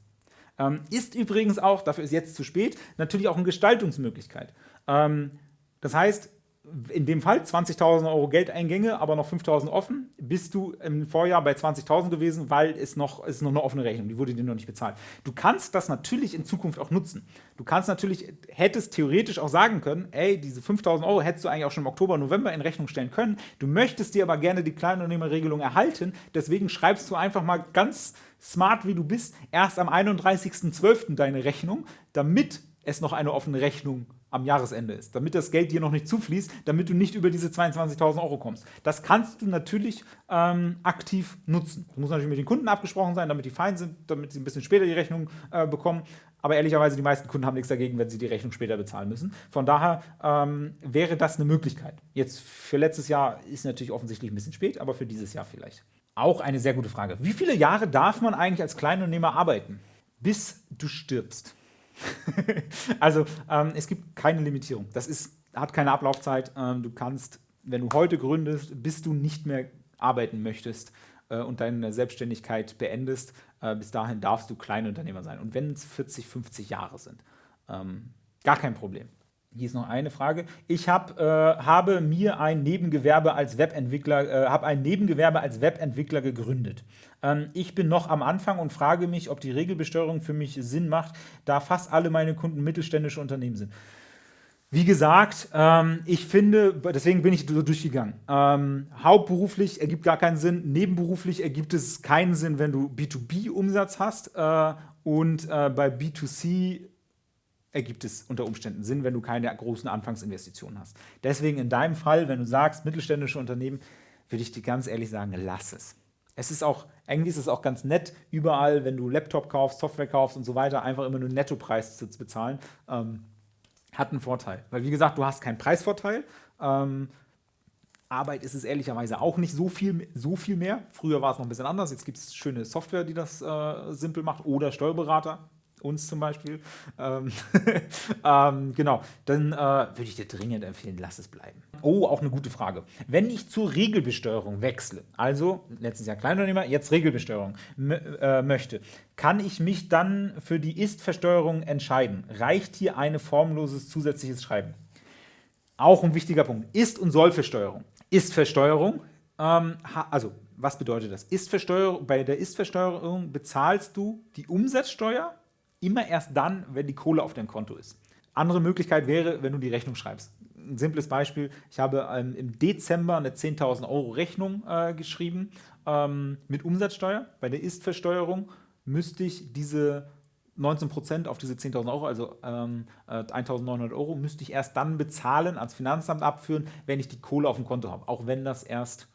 Ähm, ist übrigens auch, dafür ist jetzt zu spät, natürlich auch eine Gestaltungsmöglichkeit. Ähm, das heißt, in dem Fall 20.000 Euro Geldeingänge, aber noch 5.000 offen, bist du im Vorjahr bei 20.000 gewesen, weil es noch, es ist noch eine offene Rechnung, die wurde dir noch nicht bezahlt. Du kannst das natürlich in Zukunft auch nutzen. Du kannst natürlich, hättest theoretisch auch sagen können, ey, diese 5.000 Euro hättest du eigentlich auch schon im Oktober, November in Rechnung stellen können. Du möchtest dir aber gerne die Kleinunternehmerregelung erhalten, deswegen schreibst du einfach mal ganz smart, wie du bist, erst am 31.12. deine Rechnung, damit es noch eine offene Rechnung am Jahresende ist, damit das Geld dir noch nicht zufließt, damit du nicht über diese 22.000 Euro kommst. Das kannst du natürlich ähm, aktiv nutzen. Das muss natürlich mit den Kunden abgesprochen sein, damit die fein sind, damit sie ein bisschen später die Rechnung äh, bekommen. Aber ehrlicherweise, die meisten Kunden haben nichts dagegen, wenn sie die Rechnung später bezahlen müssen. Von daher ähm, wäre das eine Möglichkeit. Jetzt für letztes Jahr ist natürlich offensichtlich ein bisschen spät, aber für dieses Jahr vielleicht. Auch eine sehr gute Frage. Wie viele Jahre darf man eigentlich als Kleinunternehmer arbeiten? Bis du stirbst. also ähm, es gibt keine Limitierung. Das ist, hat keine Ablaufzeit. Ähm, du kannst, wenn du heute gründest, bis du nicht mehr arbeiten möchtest äh, und deine Selbstständigkeit beendest, äh, bis dahin darfst du Kleinunternehmer sein. Und wenn es 40, 50 Jahre sind, ähm, gar kein Problem. Hier ist noch eine Frage. Ich hab, äh, habe mir ein Nebengewerbe als Webentwickler, äh, habe ein Nebengewerbe als Webentwickler gegründet. Ähm, ich bin noch am Anfang und frage mich, ob die Regelbesteuerung für mich Sinn macht, da fast alle meine Kunden mittelständische Unternehmen sind. Wie gesagt, ähm, ich finde, deswegen bin ich so durchgegangen. Ähm, hauptberuflich ergibt gar keinen Sinn, nebenberuflich ergibt es keinen Sinn, wenn du B2B-Umsatz hast äh, und äh, bei B2C ergibt es unter Umständen Sinn, wenn du keine großen Anfangsinvestitionen hast. Deswegen in deinem Fall, wenn du sagst, mittelständische Unternehmen, würde ich dir ganz ehrlich sagen, lass es. Es ist auch, irgendwie ist es auch ganz nett, überall, wenn du Laptop kaufst, Software kaufst und so weiter, einfach immer nur Nettopreis zu bezahlen. Ähm, hat einen Vorteil. Weil, wie gesagt, du hast keinen Preisvorteil. Ähm, Arbeit ist es ehrlicherweise auch nicht so viel, so viel mehr. Früher war es noch ein bisschen anders. Jetzt gibt es schöne Software, die das äh, simpel macht oder Steuerberater uns zum Beispiel. Ähm, ähm, genau, dann äh, würde ich dir dringend empfehlen, lass es bleiben. Oh, auch eine gute Frage. Wenn ich zur Regelbesteuerung wechsle, also letztes Jahr Kleinunternehmer, jetzt Regelbesteuerung äh, möchte, kann ich mich dann für die Ist-Versteuerung entscheiden? Reicht hier ein formloses zusätzliches Schreiben? Auch ein wichtiger Punkt. Ist- und Sollversteuerung. Ist-Versteuerung, ähm, also was bedeutet das? Ist bei der Ist-Versteuerung bezahlst du die Umsatzsteuer immer erst dann, wenn die Kohle auf deinem Konto ist. Andere Möglichkeit wäre, wenn du die Rechnung schreibst. Ein simples Beispiel, ich habe ähm, im Dezember eine 10.000 Euro Rechnung äh, geschrieben ähm, mit Umsatzsteuer. Bei der Ist-Versteuerung müsste ich diese 19% auf diese 10.000 Euro, also ähm, äh, 1.900 Euro, müsste ich erst dann bezahlen, ans Finanzamt abführen, wenn ich die Kohle auf dem Konto habe. Auch wenn das erst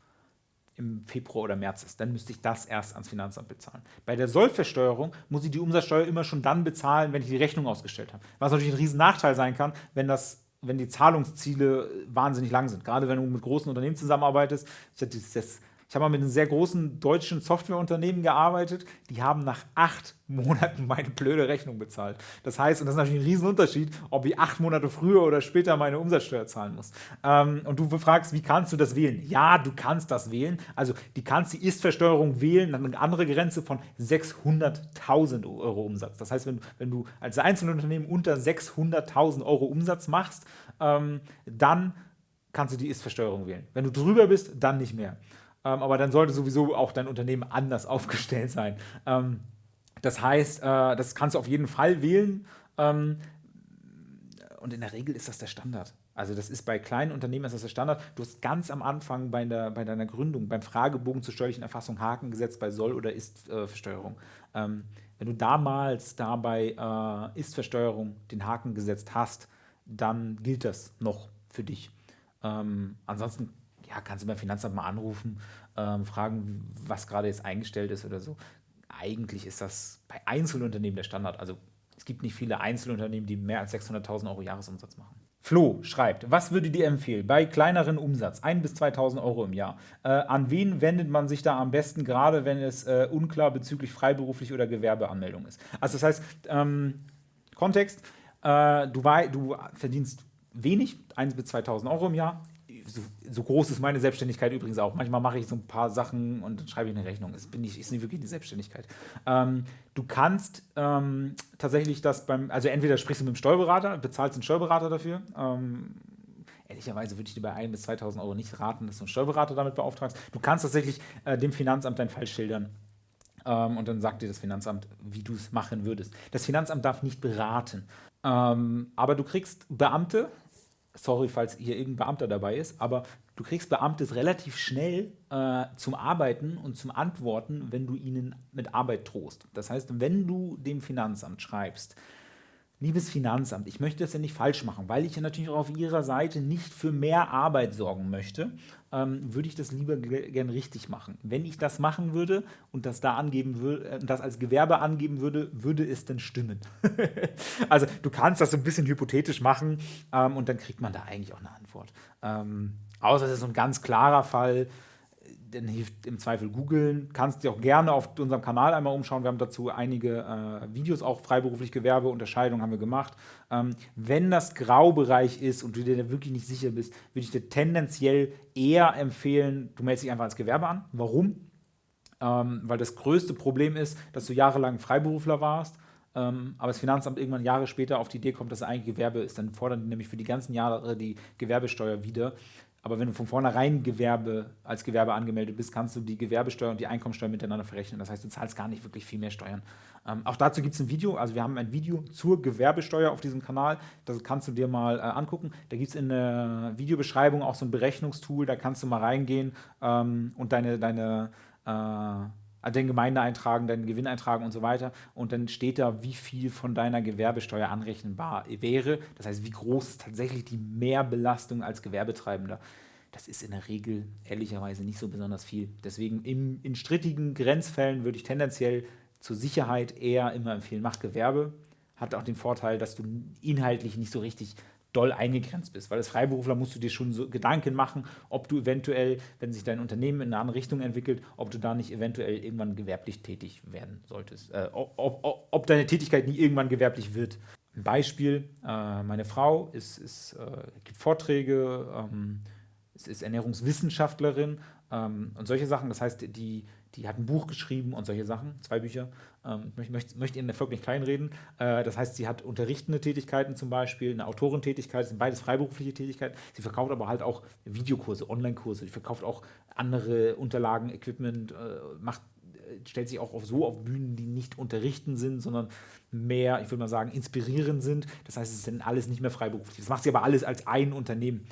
im Februar oder März ist, dann müsste ich das erst ans Finanzamt bezahlen. Bei der Sollversteuerung muss ich die Umsatzsteuer immer schon dann bezahlen, wenn ich die Rechnung ausgestellt habe. Was natürlich ein riesen Nachteil sein kann, wenn das wenn die Zahlungsziele wahnsinnig lang sind. Gerade wenn du mit großen Unternehmen zusammenarbeitest. Hatte das ich habe mal mit einem sehr großen deutschen Softwareunternehmen gearbeitet, die haben nach acht Monaten meine blöde Rechnung bezahlt. Das heißt, und das ist natürlich ein Riesenunterschied, ob ich acht Monate früher oder später meine Umsatzsteuer zahlen muss. Ähm, und du fragst, wie kannst du das wählen? Ja, du kannst das wählen. Also die kannst die Ist-Versteuerung wählen, eine andere Grenze von 600.000 Euro Umsatz. Das heißt, wenn, wenn du als Einzelunternehmen unter 600.000 Euro Umsatz machst, ähm, dann kannst du die Ist-Versteuerung wählen. Wenn du drüber bist, dann nicht mehr. Ähm, aber dann sollte sowieso auch dein Unternehmen anders aufgestellt sein. Ähm, das heißt, äh, das kannst du auf jeden Fall wählen. Ähm, und in der Regel ist das der Standard. Also das ist bei kleinen Unternehmen ist das der Standard. Du hast ganz am Anfang bei, der, bei deiner Gründung, beim Fragebogen zur steuerlichen Erfassung Haken gesetzt bei Soll- oder Ist-Versteuerung. Ähm, wenn du damals da bei äh, Ist-Versteuerung den Haken gesetzt hast, dann gilt das noch für dich. Ähm, ansonsten ja, kannst du beim Finanzamt mal anrufen, ähm, fragen, was gerade jetzt eingestellt ist oder so. Eigentlich ist das bei Einzelunternehmen der Standard. Also es gibt nicht viele Einzelunternehmen, die mehr als 600.000 Euro Jahresumsatz machen. Flo schreibt, was würde dir empfehlen bei kleineren Umsatz, 1.000 bis 2.000 Euro im Jahr? Äh, an wen wendet man sich da am besten, gerade wenn es äh, unklar bezüglich freiberuflich oder Gewerbeanmeldung ist? Also das heißt, ähm, Kontext, äh, du, du verdienst wenig, 1.000 bis 2.000 Euro im Jahr, so, so, groß ist meine Selbstständigkeit übrigens auch. Manchmal mache ich so ein paar Sachen und dann schreibe ich eine Rechnung. Es bin ich, ist nicht wirklich die Selbstständigkeit. Ähm, du kannst ähm, tatsächlich das beim, also entweder sprichst du mit dem Steuerberater, bezahlst einen Steuerberater dafür. Ähm, ehrlicherweise würde ich dir bei 1.000 bis 2.000 Euro nicht raten, dass du einen Steuerberater damit beauftragst. Du kannst tatsächlich äh, dem Finanzamt deinen Fall schildern. Ähm, und dann sagt dir das Finanzamt, wie du es machen würdest. Das Finanzamt darf nicht beraten. Ähm, aber du kriegst Beamte, sorry, falls hier irgendein Beamter dabei ist, aber du kriegst Beamte relativ schnell äh, zum Arbeiten und zum Antworten, wenn du ihnen mit Arbeit drohst. Das heißt, wenn du dem Finanzamt schreibst, Liebes Finanzamt, ich möchte das ja nicht falsch machen, weil ich ja natürlich auch auf Ihrer Seite nicht für mehr Arbeit sorgen möchte, ähm, würde ich das lieber gern richtig machen. Wenn ich das machen würde und das da angeben würde, äh, das als Gewerbe angeben würde, würde es denn stimmen? also du kannst das so ein bisschen hypothetisch machen ähm, und dann kriegt man da eigentlich auch eine Antwort. Ähm, außer es ist so ein ganz klarer Fall, dann hilft im Zweifel googeln. Kannst dir auch gerne auf unserem Kanal einmal umschauen. Wir haben dazu einige äh, Videos, auch freiberuflich Gewerbeunterscheidung haben wir gemacht. Ähm, wenn das Graubereich ist und du dir wirklich nicht sicher bist, würde ich dir tendenziell eher empfehlen, du meldest dich einfach als Gewerbe an. Warum? Ähm, weil das größte Problem ist, dass du jahrelang Freiberufler warst ähm, aber das Finanzamt irgendwann Jahre später auf die Idee kommt, dass es eigentlich Gewerbe ist, dann fordern die nämlich für die ganzen Jahre die Gewerbesteuer wieder. Aber wenn du von vornherein Gewerbe als Gewerbe angemeldet bist, kannst du die Gewerbesteuer und die Einkommensteuer miteinander verrechnen. Das heißt, du zahlst gar nicht wirklich viel mehr Steuern. Ähm, auch dazu gibt es ein Video, also wir haben ein Video zur Gewerbesteuer auf diesem Kanal, das kannst du dir mal äh, angucken. Da gibt es in der Videobeschreibung auch so ein Berechnungstool, da kannst du mal reingehen ähm, und deine, deine äh, also den Gemeindeeintragen, deinen Gewinn eintragen und so weiter. Und dann steht da, wie viel von deiner Gewerbesteuer anrechenbar wäre. Das heißt, wie groß ist tatsächlich die Mehrbelastung als Gewerbetreibender. Das ist in der Regel ehrlicherweise nicht so besonders viel. Deswegen im, in strittigen Grenzfällen würde ich tendenziell zur Sicherheit eher immer empfehlen, mach Gewerbe. Hat auch den Vorteil, dass du inhaltlich nicht so richtig doll eingegrenzt bist. Weil als Freiberufler musst du dir schon so Gedanken machen, ob du eventuell, wenn sich dein Unternehmen in eine andere Richtung entwickelt, ob du da nicht eventuell irgendwann gewerblich tätig werden solltest. Äh, ob, ob, ob, deine Tätigkeit nie irgendwann gewerblich wird. Ein Beispiel, äh, meine Frau ist, ist, äh, gibt Vorträge, ähm, ist, ist Ernährungswissenschaftlerin ähm, und solche Sachen. Das heißt, die, die hat ein Buch geschrieben und solche Sachen, zwei Bücher. Ähm, ich möchte, möchte Ihren Erfolg nicht kleinreden. Äh, das heißt, sie hat unterrichtende Tätigkeiten zum Beispiel, eine Autorentätigkeit, das sind beides freiberufliche Tätigkeiten. Sie verkauft aber halt auch Videokurse, Online-Kurse. Sie verkauft auch andere Unterlagen, Equipment, äh, macht äh, stellt sich auch auf, so auf Bühnen, die nicht unterrichten sind, sondern mehr, ich würde mal sagen, inspirierend sind. Das heißt, es ist dann alles nicht mehr freiberuflich. Das macht sie aber alles als ein Unternehmen.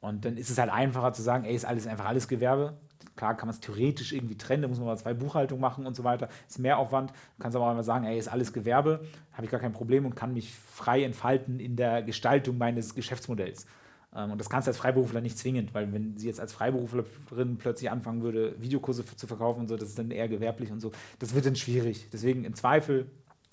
Und dann ist es halt einfacher zu sagen, ey, ist alles einfach alles Gewerbe. Klar kann man es theoretisch irgendwie trennen, da muss man mal zwei Buchhaltungen machen und so weiter. Ist mehr Aufwand. Du kannst aber auch einmal sagen, ey, ist alles Gewerbe, habe ich gar kein Problem und kann mich frei entfalten in der Gestaltung meines Geschäftsmodells. Ähm, und das kannst du als Freiberufler nicht zwingend, weil wenn sie jetzt als Freiberuflerin plötzlich anfangen würde, Videokurse zu verkaufen und so, das ist dann eher gewerblich und so. Das wird dann schwierig. Deswegen im Zweifel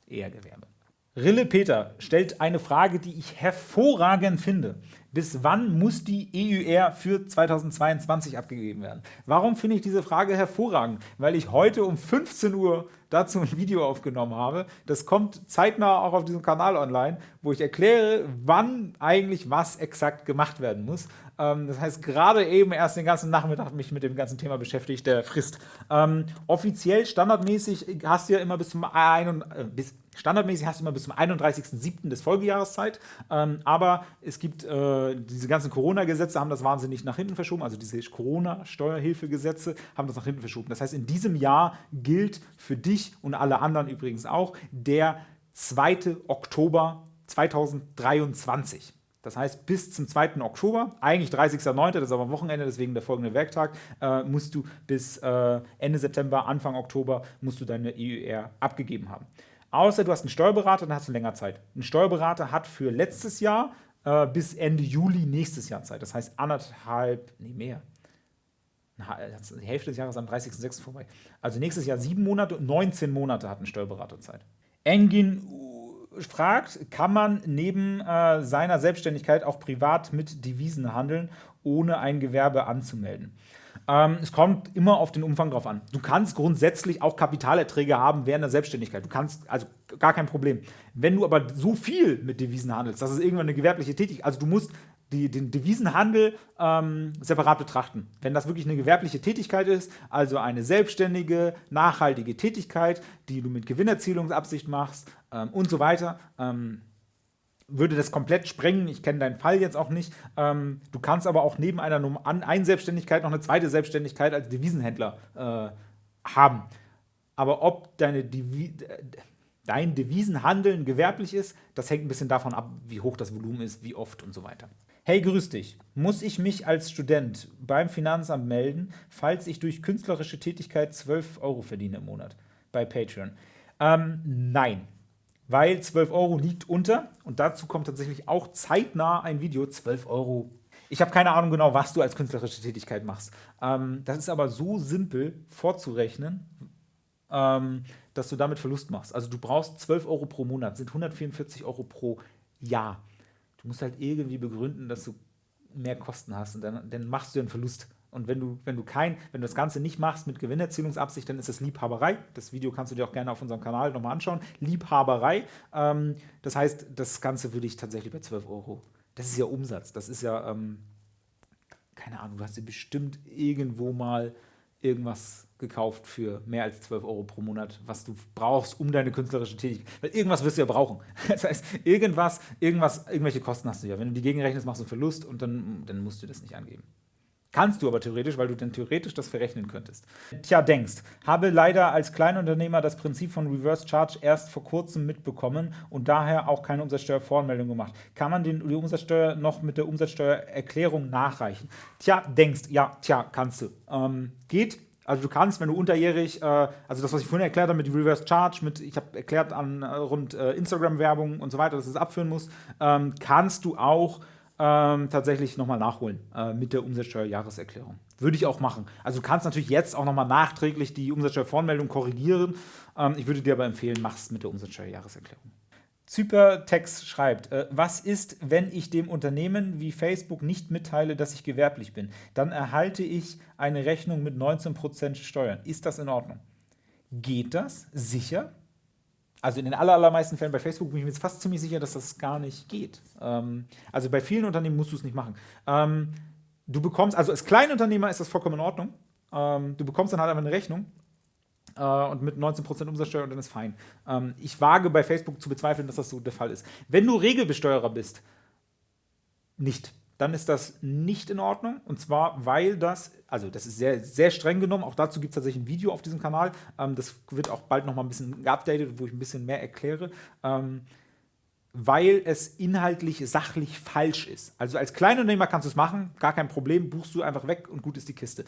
eher Gewerbe. Rille Peter stellt eine Frage, die ich hervorragend finde. Bis wann muss die EUR für 2022 abgegeben werden? Warum finde ich diese Frage hervorragend? Weil ich heute um 15 Uhr dazu ein Video aufgenommen habe. Das kommt zeitnah auch auf diesem Kanal online, wo ich erkläre, wann eigentlich was exakt gemacht werden muss. Ähm, das heißt, gerade eben erst den ganzen Nachmittag mich mit dem ganzen Thema beschäftigt, der frisst. Ähm, offiziell, standardmäßig hast du ja immer bis zum, ein, äh, bis, standardmäßig hast du immer bis zum 31.07. des Folgejahres Zeit, ähm, aber es gibt äh, diese ganzen Corona-Gesetze, haben das wahnsinnig nach hinten verschoben, also diese Corona-Steuerhilfegesetze haben das nach hinten verschoben. Das heißt, in diesem Jahr gilt für dich und alle anderen übrigens auch der 2. Oktober 2023. Das heißt, bis zum 2. Oktober, eigentlich 30.09., das ist aber am Wochenende, deswegen der folgende Werktag, äh, musst du bis äh, Ende September, Anfang Oktober, musst du deine EUR abgegeben haben. Außer du hast einen Steuerberater, dann hast du länger Zeit. Ein Steuerberater hat für letztes Jahr äh, bis Ende Juli nächstes Jahr Zeit. Das heißt anderthalb, nee mehr. Die Hälfte des Jahres am 30.06. vorbei. Also nächstes Jahr sieben Monate und 19 Monate hat ein Steuerberater Zeit. Engin fragt, kann man neben äh, seiner Selbstständigkeit auch privat mit Devisen handeln, ohne ein Gewerbe anzumelden? Ähm, es kommt immer auf den Umfang drauf an. Du kannst grundsätzlich auch Kapitalerträge haben während der Selbstständigkeit. Du kannst, also gar kein Problem. Wenn du aber so viel mit Devisen handelst, das ist irgendwann eine gewerbliche Tätigkeit, also du musst die, den Devisenhandel ähm, separat betrachten. Wenn das wirklich eine gewerbliche Tätigkeit ist, also eine selbstständige, nachhaltige Tätigkeit, die du mit Gewinnerzielungsabsicht machst ähm, und so weiter, ähm, würde das komplett sprengen. Ich kenne deinen Fall jetzt auch nicht. Ähm, du kannst aber auch neben einer einen Selbstständigkeit noch eine zweite Selbstständigkeit als Devisenhändler äh, haben. Aber ob deine Devi dein Devisenhandeln gewerblich ist, das hängt ein bisschen davon ab, wie hoch das Volumen ist, wie oft und so weiter. Hey, grüß dich. Muss ich mich als Student beim Finanzamt melden, falls ich durch künstlerische Tätigkeit 12 Euro verdiene im Monat bei Patreon? Ähm, nein, weil 12 Euro liegt unter und dazu kommt tatsächlich auch zeitnah ein Video, 12 Euro. Ich habe keine Ahnung genau, was du als künstlerische Tätigkeit machst. Ähm, das ist aber so simpel vorzurechnen, ähm, dass du damit Verlust machst. Also du brauchst 12 Euro pro Monat, sind 144 Euro pro Jahr. Du musst halt irgendwie begründen, dass du mehr Kosten hast und dann, dann machst du einen Verlust. Und wenn du, wenn du kein, wenn du das Ganze nicht machst mit Gewinnerzielungsabsicht, dann ist das Liebhaberei. Das Video kannst du dir auch gerne auf unserem Kanal nochmal anschauen. Liebhaberei. Ähm, das heißt, das Ganze würde ich tatsächlich bei 12 Euro. Das ist ja Umsatz. Das ist ja, ähm, keine Ahnung, du hast dir bestimmt irgendwo mal irgendwas gekauft für mehr als 12 Euro pro Monat, was du brauchst, um deine künstlerische Tätigkeit. Weil irgendwas wirst du ja brauchen. Das heißt, irgendwas, irgendwas, irgendwelche Kosten hast du ja. Wenn du die gegenrechnest, machst du einen Verlust und dann, dann musst du das nicht angeben. Kannst du aber theoretisch, weil du dann theoretisch das verrechnen könntest. Tja, denkst, habe leider als Kleinunternehmer das Prinzip von Reverse Charge erst vor kurzem mitbekommen und daher auch keine Umsatzsteuervoranmeldung gemacht. Kann man den, die Umsatzsteuer noch mit der Umsatzsteuererklärung nachreichen? Tja, denkst, ja, tja, kannst du. Ähm, geht, also du kannst, wenn du unterjährig, äh, also das, was ich vorhin erklärt habe mit Reverse Charge, mit, ich habe erklärt an äh, rund äh, Instagram-Werbung und so weiter, dass du es abführen musst, ähm, kannst du auch ähm, tatsächlich nochmal nachholen äh, mit der Umsatzsteuerjahreserklärung. Würde ich auch machen. Also du kannst natürlich jetzt auch nochmal nachträglich die Umsatzsteuervoranmeldung korrigieren. Ähm, ich würde dir aber empfehlen, mach es mit der Umsatzsteuerjahreserklärung. Zypertex schreibt, äh, was ist, wenn ich dem Unternehmen wie Facebook nicht mitteile, dass ich gewerblich bin? Dann erhalte ich eine Rechnung mit 19% Steuern. Ist das in Ordnung? Geht das? Sicher? also in den allermeisten Fällen bei Facebook bin ich mir jetzt fast ziemlich sicher, dass das gar nicht geht. Ähm, also bei vielen Unternehmen musst du es nicht machen. Ähm, du bekommst, also als Kleinunternehmer ist das vollkommen in Ordnung. Ähm, du bekommst dann halt einfach eine Rechnung und mit 19% Umsatzsteuer und dann ist fein. Ähm, ich wage bei Facebook zu bezweifeln, dass das so der Fall ist. Wenn du Regelbesteuerer bist, nicht dann ist das nicht in Ordnung. Und zwar, weil das, also das ist sehr, sehr streng genommen, auch dazu gibt es tatsächlich ein Video auf diesem Kanal. Ähm, das wird auch bald nochmal ein bisschen geupdatet, wo ich ein bisschen mehr erkläre. Ähm, weil es inhaltlich sachlich falsch ist. Also als Kleinunternehmer kannst du es machen, gar kein Problem, buchst du einfach weg und gut ist die Kiste.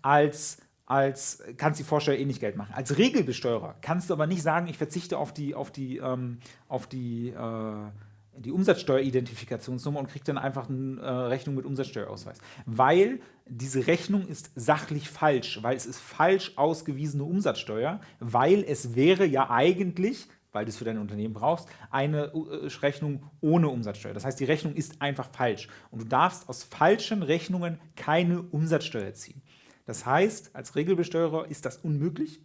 Als als kannst die Vorsteuer eh nicht Geld machen. Als Regelbesteuerer kannst du aber nicht sagen, ich verzichte auf die, auf die, ähm, auf die äh, die Umsatzsteueridentifikationsnummer und kriegt dann einfach eine äh, Rechnung mit Umsatzsteuerausweis. Weil diese Rechnung ist sachlich falsch, weil es ist falsch ausgewiesene Umsatzsteuer, weil es wäre ja eigentlich, weil du es für dein Unternehmen brauchst, eine äh, Rechnung ohne Umsatzsteuer. Das heißt, die Rechnung ist einfach falsch und du darfst aus falschen Rechnungen keine Umsatzsteuer ziehen. Das heißt, als Regelbesteuerer ist das unmöglich.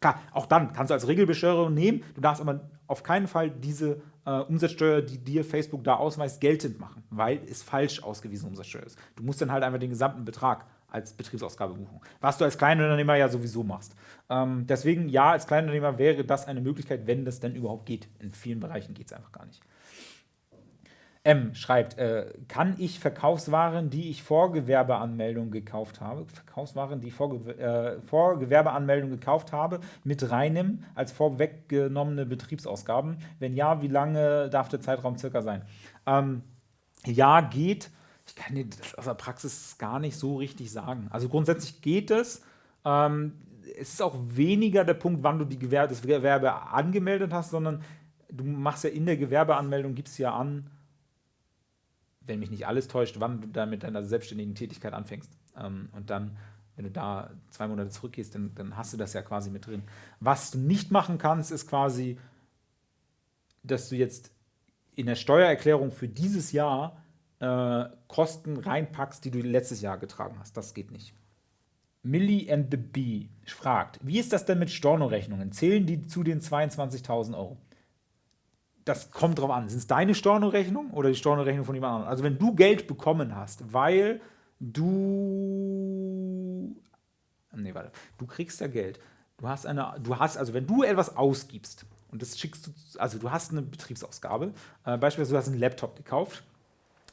Klar, auch dann kannst du als Regelbesteuerer nehmen, du darfst aber auf keinen Fall diese äh, Umsatzsteuer, die dir Facebook da ausweist, geltend machen, weil es falsch ausgewiesene Umsatzsteuer ist. Du musst dann halt einfach den gesamten Betrag als Betriebsausgabe buchen, was du als Kleinunternehmer ja sowieso machst. Ähm, deswegen, ja, als Kleinunternehmer wäre das eine Möglichkeit, wenn das denn überhaupt geht. In vielen Bereichen geht es einfach gar nicht. M schreibt, äh, kann ich Verkaufswaren, die ich vor Gewerbeanmeldung gekauft habe, Verkaufswaren, die vor, äh, vor Gewerbeanmeldung gekauft habe, mit reinnehmen als vorweggenommene Betriebsausgaben? Wenn ja, wie lange darf der Zeitraum circa sein? Ähm, ja, geht. Ich kann dir das aus der Praxis gar nicht so richtig sagen. Also grundsätzlich geht es. Ähm, es ist auch weniger der Punkt, wann du die Gewerbe, das Gewerbe angemeldet hast, sondern du machst ja in der Gewerbeanmeldung, gibst ja an, wenn mich nicht alles täuscht, wann du da mit deiner selbstständigen Tätigkeit anfängst. Ähm, und dann, wenn du da zwei Monate zurückgehst, dann, dann hast du das ja quasi mit drin. Was du nicht machen kannst, ist quasi, dass du jetzt in der Steuererklärung für dieses Jahr äh, Kosten reinpackst, die du letztes Jahr getragen hast. Das geht nicht. Millie and the Bee fragt, wie ist das denn mit Stornorechnungen? Zählen die zu den 22.000 Euro? Das kommt drauf an. Sind es deine Stornorechnung oder die Stornorechnung von jemand anderem? Also wenn du Geld bekommen hast, weil du nee, warte, du kriegst ja Geld. Du hast eine, du hast, also wenn du etwas ausgibst und das schickst du, also du hast eine Betriebsausgabe, äh, beispielsweise du hast einen Laptop gekauft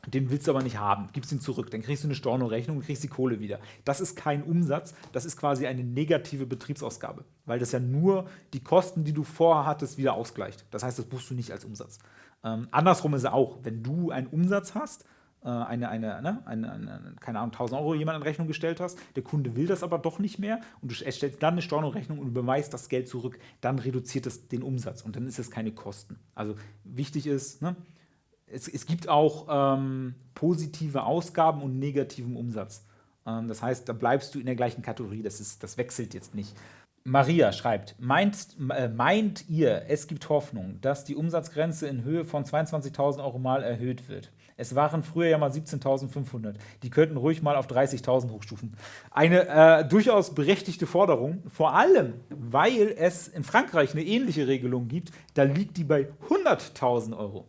den willst du aber nicht haben, gibst ihn zurück, dann kriegst du eine Stornorechnung und kriegst die Kohle wieder. Das ist kein Umsatz, das ist quasi eine negative Betriebsausgabe, weil das ja nur die Kosten, die du vorher hattest, wieder ausgleicht. Das heißt, das buchst du nicht als Umsatz. Ähm, andersrum ist es auch, wenn du einen Umsatz hast, äh, eine, eine, ne, eine, eine, keine Ahnung, 1000 Euro jemand in Rechnung gestellt hast, der Kunde will das aber doch nicht mehr und du erstellst dann eine Stornorechnung und überweist das Geld zurück, dann reduziert es den Umsatz und dann ist es keine Kosten. Also wichtig ist, ne, es, es gibt auch ähm, positive Ausgaben und negativen Umsatz. Ähm, das heißt, da bleibst du in der gleichen Kategorie. Das, ist, das wechselt jetzt nicht. Maria schreibt, meint, äh, meint ihr, es gibt Hoffnung, dass die Umsatzgrenze in Höhe von 22.000 Euro mal erhöht wird? Es waren früher ja mal 17.500. Die könnten ruhig mal auf 30.000 hochstufen. Eine äh, durchaus berechtigte Forderung, vor allem, weil es in Frankreich eine ähnliche Regelung gibt. Da liegt die bei 100.000 Euro.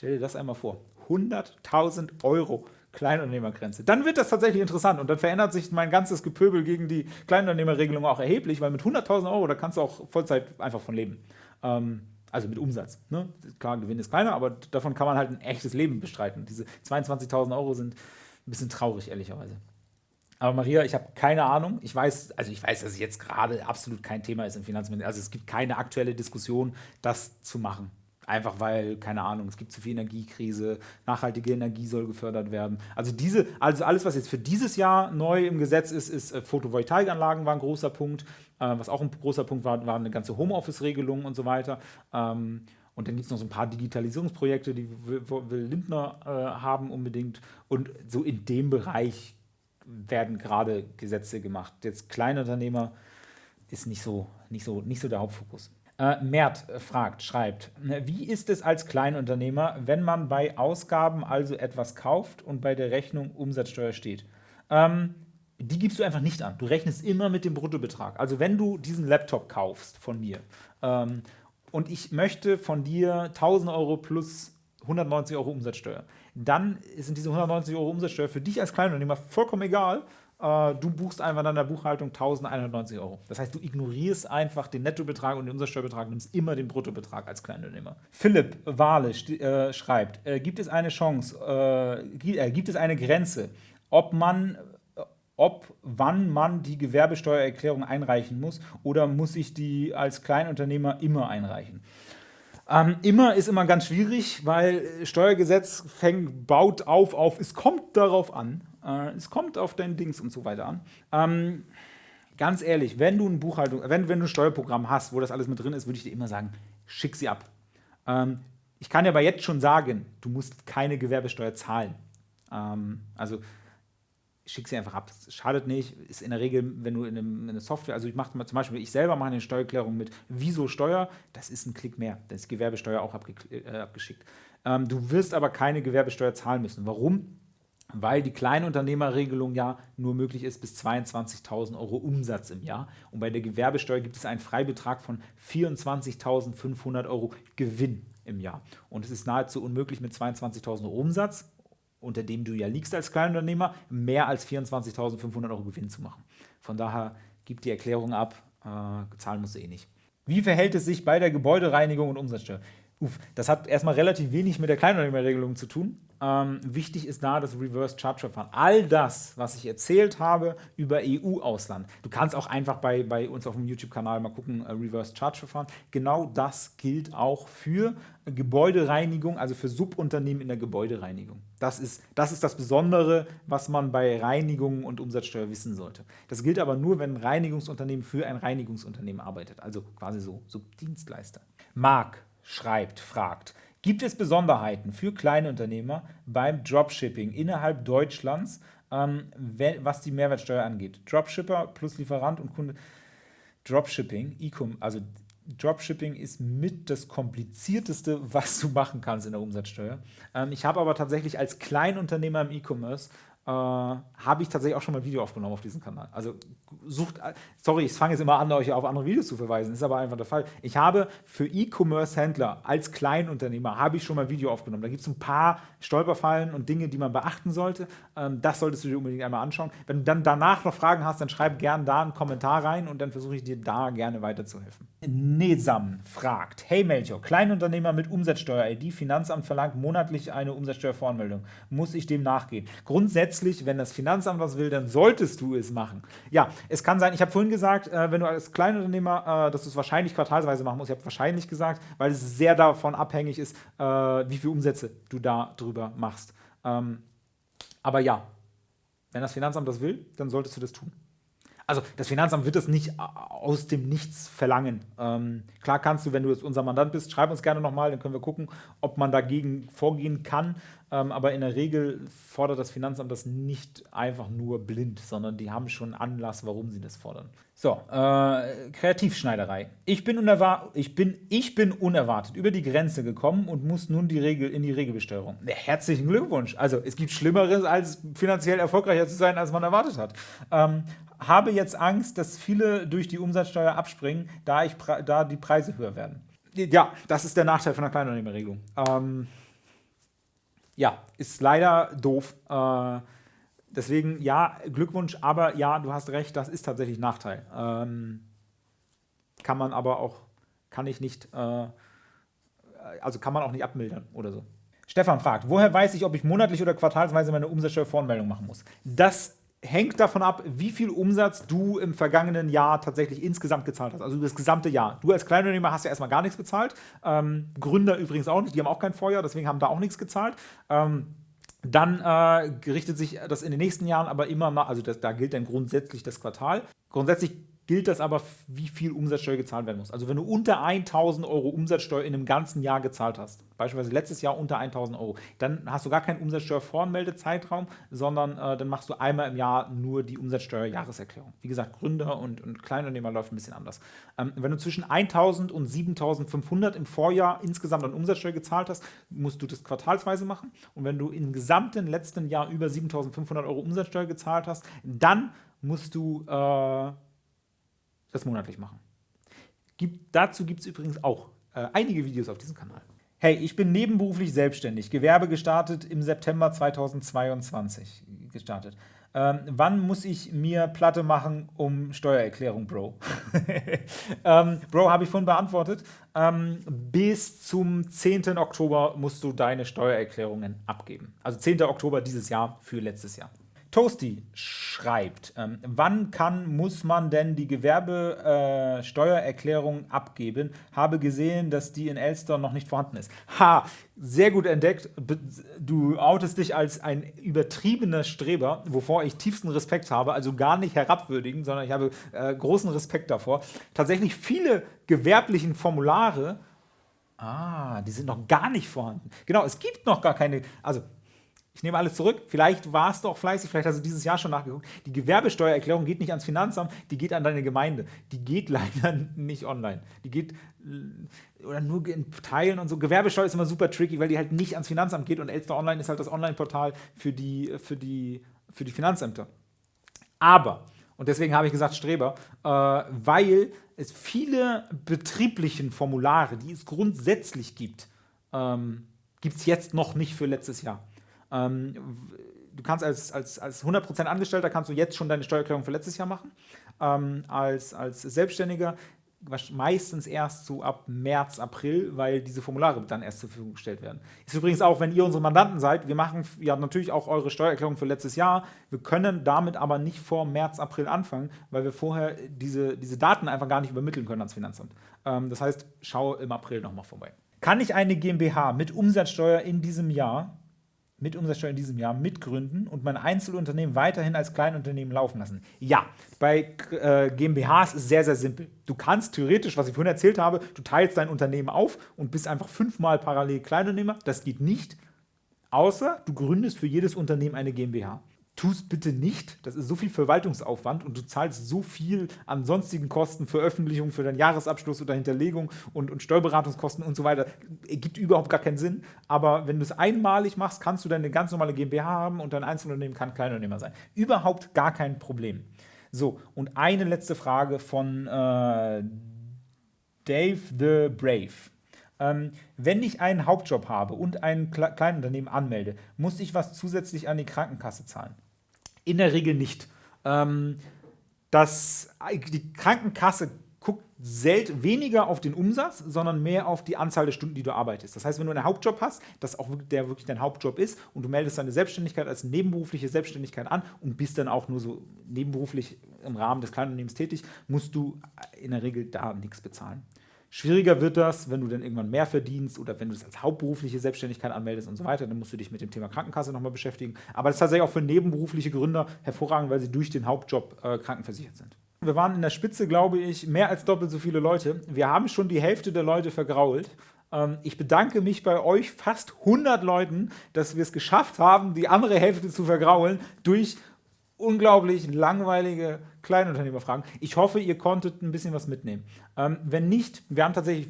Stell dir das einmal vor. 100.000 Euro Kleinunternehmergrenze. Dann wird das tatsächlich interessant und dann verändert sich mein ganzes Gepöbel gegen die Kleinunternehmerregelung auch erheblich, weil mit 100.000 Euro, da kannst du auch Vollzeit einfach von leben. Ähm, also mit Umsatz. Ne? Klar, Gewinn ist kleiner, aber davon kann man halt ein echtes Leben bestreiten. Diese 22.000 Euro sind ein bisschen traurig, ehrlicherweise. Aber Maria, ich habe keine Ahnung. Ich weiß, also ich weiß, dass es jetzt gerade absolut kein Thema ist im Finanzministerium. Also es gibt keine aktuelle Diskussion, das zu machen. Einfach weil, keine Ahnung, es gibt zu viel Energiekrise, nachhaltige Energie soll gefördert werden. Also diese, also alles, was jetzt für dieses Jahr neu im Gesetz ist, ist äh, Photovoltaikanlagen war ein großer Punkt. Äh, was auch ein großer Punkt war, war eine ganze Homeoffice-Regelung und so weiter. Ähm, und dann gibt es noch so ein paar Digitalisierungsprojekte, die will, will Lindner äh, haben unbedingt. Und so in dem Bereich werden gerade Gesetze gemacht. Jetzt Kleinunternehmer ist nicht so, nicht so, nicht so der Hauptfokus. Äh, Mert fragt, schreibt, wie ist es als Kleinunternehmer, wenn man bei Ausgaben also etwas kauft und bei der Rechnung Umsatzsteuer steht? Ähm, die gibst du einfach nicht an. Du rechnest immer mit dem Bruttobetrag. Also wenn du diesen Laptop kaufst von mir ähm, und ich möchte von dir 1000 Euro plus 190 Euro Umsatzsteuer, dann sind diese 190 Euro Umsatzsteuer für dich als Kleinunternehmer vollkommen egal, äh, du buchst einfach in der Buchhaltung 1190 Euro. Das heißt, du ignorierst einfach den Nettobetrag und den Umsatzsteuerbetrag, nimmst immer den Bruttobetrag als Kleinunternehmer. Philipp Wahle äh, schreibt, äh, gibt es eine Chance, äh, äh, gibt es eine Grenze, ob man ob, wann man die Gewerbesteuererklärung einreichen muss oder muss ich die als Kleinunternehmer immer einreichen? Ähm, immer ist immer ganz schwierig, weil Steuergesetz fängt, baut auf auf, es kommt darauf an. Äh, es kommt auf dein Dings und so weiter an. Ähm, ganz ehrlich, wenn du ein Buchhaltung, wenn, wenn du ein Steuerprogramm hast, wo das alles mit drin ist, würde ich dir immer sagen, schick sie ab. Ähm, ich kann dir aber jetzt schon sagen, du musst keine Gewerbesteuer zahlen. Ähm, also schick sie einfach ab. Das schadet nicht. Ist in der Regel, wenn du in, einem, in einer Software, also ich mache zum Beispiel, ich selber mache eine Steuererklärung mit Wieso Steuer, das ist ein Klick mehr. Da ist Gewerbesteuer auch abge, äh, abgeschickt. Ähm, du wirst aber keine Gewerbesteuer zahlen müssen. Warum? Weil die Kleinunternehmerregelung ja nur möglich ist bis 22.000 Euro Umsatz im Jahr. Und bei der Gewerbesteuer gibt es einen Freibetrag von 24.500 Euro Gewinn im Jahr. Und es ist nahezu unmöglich mit 22.000 Euro Umsatz, unter dem du ja liegst als Kleinunternehmer, mehr als 24.500 Euro Gewinn zu machen. Von daher gib die Erklärung ab, äh, zahlen musst du eh nicht. Wie verhält es sich bei der Gebäudereinigung und Umsatzsteuer? Uff, das hat erstmal relativ wenig mit der Kleinunternehmerregelung zu tun. Ähm, wichtig ist da das Reverse Charge Verfahren. All das, was ich erzählt habe über EU-Ausland, du kannst auch einfach bei, bei uns auf dem YouTube-Kanal mal gucken, äh, Reverse Charge Verfahren, genau das gilt auch für Gebäudereinigung, also für Subunternehmen in der Gebäudereinigung. Das ist, das ist das Besondere, was man bei Reinigung und Umsatzsteuer wissen sollte. Das gilt aber nur, wenn ein Reinigungsunternehmen für ein Reinigungsunternehmen arbeitet, also quasi so Subdienstleister. Marc schreibt, fragt, Gibt es Besonderheiten für Kleinunternehmer beim Dropshipping innerhalb Deutschlands, ähm, was die Mehrwertsteuer angeht? Dropshipper plus Lieferant und Kunde. Dropshipping, E-Com, also Dropshipping ist mit das komplizierteste, was du machen kannst in der Umsatzsteuer. Ähm, ich habe aber tatsächlich als Kleinunternehmer im E-Commerce äh, habe ich tatsächlich auch schon mal ein Video aufgenommen auf diesem Kanal. Also sucht, sorry, ich fange jetzt immer an, euch auf andere Videos zu verweisen, ist aber einfach der Fall. Ich habe für E-Commerce-Händler als Kleinunternehmer, habe ich schon mal ein Video aufgenommen. Da gibt es ein paar Stolperfallen und Dinge, die man beachten sollte. Ähm, das solltest du dir unbedingt einmal anschauen. Wenn du dann danach noch Fragen hast, dann schreib gerne da einen Kommentar rein und dann versuche ich dir da gerne weiterzuhelfen. Nesam fragt, hey Melchior, Kleinunternehmer mit Umsatzsteuer-ID, Finanzamt verlangt monatlich eine Umsatzsteuervoranmeldung. Muss ich dem nachgehen? Grundsätzlich, wenn das Finanzamt was will, dann solltest du es machen. Ja, es kann sein, ich habe vorhin gesagt, äh, wenn du als Kleinunternehmer, äh, dass du es wahrscheinlich quartalsweise machen musst. Ich habe wahrscheinlich gesagt, weil es sehr davon abhängig ist, äh, wie viele Umsätze du da drüber machst. Ähm, aber ja, wenn das Finanzamt das will, dann solltest du das tun. Also das Finanzamt wird das nicht aus dem Nichts verlangen. Ähm, klar kannst du, wenn du jetzt unser Mandant bist, schreib uns gerne nochmal, dann können wir gucken, ob man dagegen vorgehen kann. Ähm, aber in der Regel fordert das Finanzamt das nicht einfach nur blind, sondern die haben schon Anlass, warum sie das fordern. So, äh, Kreativschneiderei. Ich bin, ich, bin, ich bin unerwartet über die Grenze gekommen und muss nun die Regel, in die Regelbesteuerung. Herzlichen Glückwunsch. Also es gibt Schlimmeres, als finanziell erfolgreicher zu sein, als man erwartet hat. Ähm, habe jetzt Angst, dass viele durch die Umsatzsteuer abspringen, da, ich, da die Preise höher werden. Ja, das ist der Nachteil von der Kleinunternehmerregelung. Ähm, ja, ist leider doof. Äh, deswegen, ja, Glückwunsch, aber ja, du hast recht, das ist tatsächlich Nachteil. Ähm, kann man aber auch, kann ich nicht, äh, also kann man auch nicht abmildern oder so. Stefan fragt, woher weiß ich, ob ich monatlich oder quartalsweise meine Umsatzsteuervoranmeldung machen muss? Das hängt davon ab, wie viel Umsatz du im vergangenen Jahr tatsächlich insgesamt gezahlt hast. Also das gesamte Jahr. Du als Kleinunternehmer hast ja erstmal gar nichts gezahlt. Ähm, Gründer übrigens auch nicht, die haben auch kein Vorjahr, deswegen haben da auch nichts gezahlt. Ähm, dann äh, richtet sich das in den nächsten Jahren aber immer nach, also das, da gilt dann grundsätzlich das Quartal. Grundsätzlich gilt das aber, wie viel Umsatzsteuer gezahlt werden muss. Also wenn du unter 1.000 Euro Umsatzsteuer in einem ganzen Jahr gezahlt hast, beispielsweise letztes Jahr unter 1.000 Euro, dann hast du gar keinen Umsatzsteuervoranmeldezeitraum, sondern äh, dann machst du einmal im Jahr nur die Umsatzsteuerjahreserklärung. Wie gesagt, Gründer und, und Kleinunternehmer läuft ein bisschen anders. Ähm, wenn du zwischen 1.000 und 7.500 im Vorjahr insgesamt an Umsatzsteuer gezahlt hast, musst du das quartalsweise machen. Und wenn du im gesamten letzten Jahr über 7.500 Euro Umsatzsteuer gezahlt hast, dann musst du äh, das monatlich machen. Gibt, dazu gibt es übrigens auch äh, einige Videos auf diesem Kanal. Hey, ich bin nebenberuflich selbstständig, Gewerbe gestartet im September 2022 gestartet. Ähm, wann muss ich mir Platte machen um Steuererklärung, Bro? ähm, Bro, habe ich vorhin beantwortet. Ähm, bis zum 10. Oktober musst du deine Steuererklärungen abgeben. Also 10. Oktober dieses Jahr für letztes Jahr. Toasty schreibt, ähm, wann kann, muss man denn die Gewerbesteuererklärung äh, abgeben? Habe gesehen, dass die in Elster noch nicht vorhanden ist. Ha, sehr gut entdeckt. Du outest dich als ein übertriebener Streber, wovor ich tiefsten Respekt habe, also gar nicht herabwürdigen, sondern ich habe äh, großen Respekt davor. Tatsächlich viele gewerblichen Formulare, ah, die sind noch gar nicht vorhanden. Genau, es gibt noch gar keine, also ich nehme alles zurück. Vielleicht warst du auch fleißig, vielleicht hast du dieses Jahr schon nachgeguckt. Die Gewerbesteuererklärung geht nicht ans Finanzamt, die geht an deine Gemeinde. Die geht leider nicht online. Die geht äh, oder nur in Teilen und so. Gewerbesteuer ist immer super tricky, weil die halt nicht ans Finanzamt geht und Elster Online ist halt das Online-Portal für die, für, die, für die Finanzämter. Aber, und deswegen habe ich gesagt Streber, äh, weil es viele betrieblichen Formulare, die es grundsätzlich gibt, ähm, gibt es jetzt noch nicht für letztes Jahr. Ähm, du kannst als, als, als 100% Angestellter kannst du jetzt schon deine Steuererklärung für letztes Jahr machen. Ähm, als, als Selbstständiger meistens erst so ab März, April, weil diese Formulare dann erst zur Verfügung gestellt werden. Ist übrigens auch, wenn ihr unsere Mandanten seid, wir machen ja natürlich auch eure Steuererklärung für letztes Jahr. Wir können damit aber nicht vor März, April anfangen, weil wir vorher diese, diese Daten einfach gar nicht übermitteln können ans Finanzamt. Ähm, das heißt, schau im April nochmal vorbei. Kann ich eine GmbH mit Umsatzsteuer in diesem Jahr mit Umsatzsteuer in diesem Jahr mitgründen und mein Einzelunternehmen weiterhin als Kleinunternehmen laufen lassen? Ja, bei äh, GmbHs ist es sehr, sehr simpel. Du kannst theoretisch, was ich vorhin erzählt habe, du teilst dein Unternehmen auf und bist einfach fünfmal parallel Kleinunternehmer. Das geht nicht, außer du gründest für jedes Unternehmen eine GmbH tu es bitte nicht. Das ist so viel Verwaltungsaufwand und du zahlst so viel an sonstigen Kosten, Veröffentlichung für deinen Jahresabschluss oder Hinterlegung und, und Steuerberatungskosten und so weiter. Gibt überhaupt gar keinen Sinn. Aber wenn du es einmalig machst, kannst du deine ganz normale GmbH haben und dein Einzelunternehmen kann Kleinunternehmer sein. Überhaupt gar kein Problem. So, und eine letzte Frage von äh, Dave the Brave. Ähm, wenn ich einen Hauptjob habe und ein Kleinunternehmen anmelde, muss ich was zusätzlich an die Krankenkasse zahlen? In der Regel nicht. Ähm, das, die Krankenkasse guckt selten weniger auf den Umsatz, sondern mehr auf die Anzahl der Stunden, die du arbeitest. Das heißt, wenn du einen Hauptjob hast, das auch der wirklich dein Hauptjob ist und du meldest deine Selbstständigkeit als nebenberufliche Selbstständigkeit an und bist dann auch nur so nebenberuflich im Rahmen des Kleinunternehmens tätig, musst du in der Regel da nichts bezahlen. Schwieriger wird das, wenn du dann irgendwann mehr verdienst oder wenn du es als hauptberufliche Selbstständigkeit anmeldest und so weiter. Dann musst du dich mit dem Thema Krankenkasse nochmal beschäftigen. Aber das ist tatsächlich auch für nebenberufliche Gründer hervorragend, weil sie durch den Hauptjob äh, krankenversichert sind. Wir waren in der Spitze, glaube ich, mehr als doppelt so viele Leute. Wir haben schon die Hälfte der Leute vergrault. Ähm, ich bedanke mich bei euch fast 100 Leuten, dass wir es geschafft haben, die andere Hälfte zu vergraulen durch unglaublich langweilige Kleinunternehmerfragen. Ich hoffe, ihr konntet ein bisschen was mitnehmen. Ähm, wenn nicht, wir haben tatsächlich,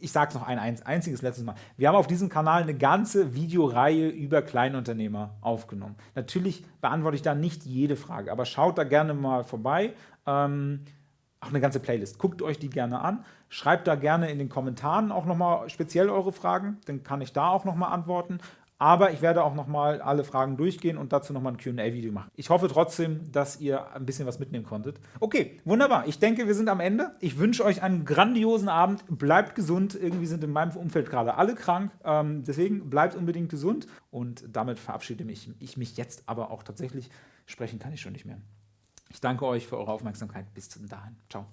ich sage es noch ein einziges letztes Mal, wir haben auf diesem Kanal eine ganze Videoreihe über Kleinunternehmer aufgenommen. Natürlich beantworte ich da nicht jede Frage, aber schaut da gerne mal vorbei. Ähm, auch eine ganze Playlist. Guckt euch die gerne an. Schreibt da gerne in den Kommentaren auch nochmal speziell eure Fragen. Dann kann ich da auch nochmal antworten. Aber ich werde auch nochmal alle Fragen durchgehen und dazu nochmal ein QA-Video machen. Ich hoffe trotzdem, dass ihr ein bisschen was mitnehmen konntet. Okay, wunderbar. Ich denke, wir sind am Ende. Ich wünsche euch einen grandiosen Abend. Bleibt gesund. Irgendwie sind in meinem Umfeld gerade alle krank. Ähm, deswegen bleibt unbedingt gesund. Und damit verabschiede mich, ich mich jetzt aber auch tatsächlich. Sprechen kann ich schon nicht mehr. Ich danke euch für eure Aufmerksamkeit. Bis zum dahin. Ciao.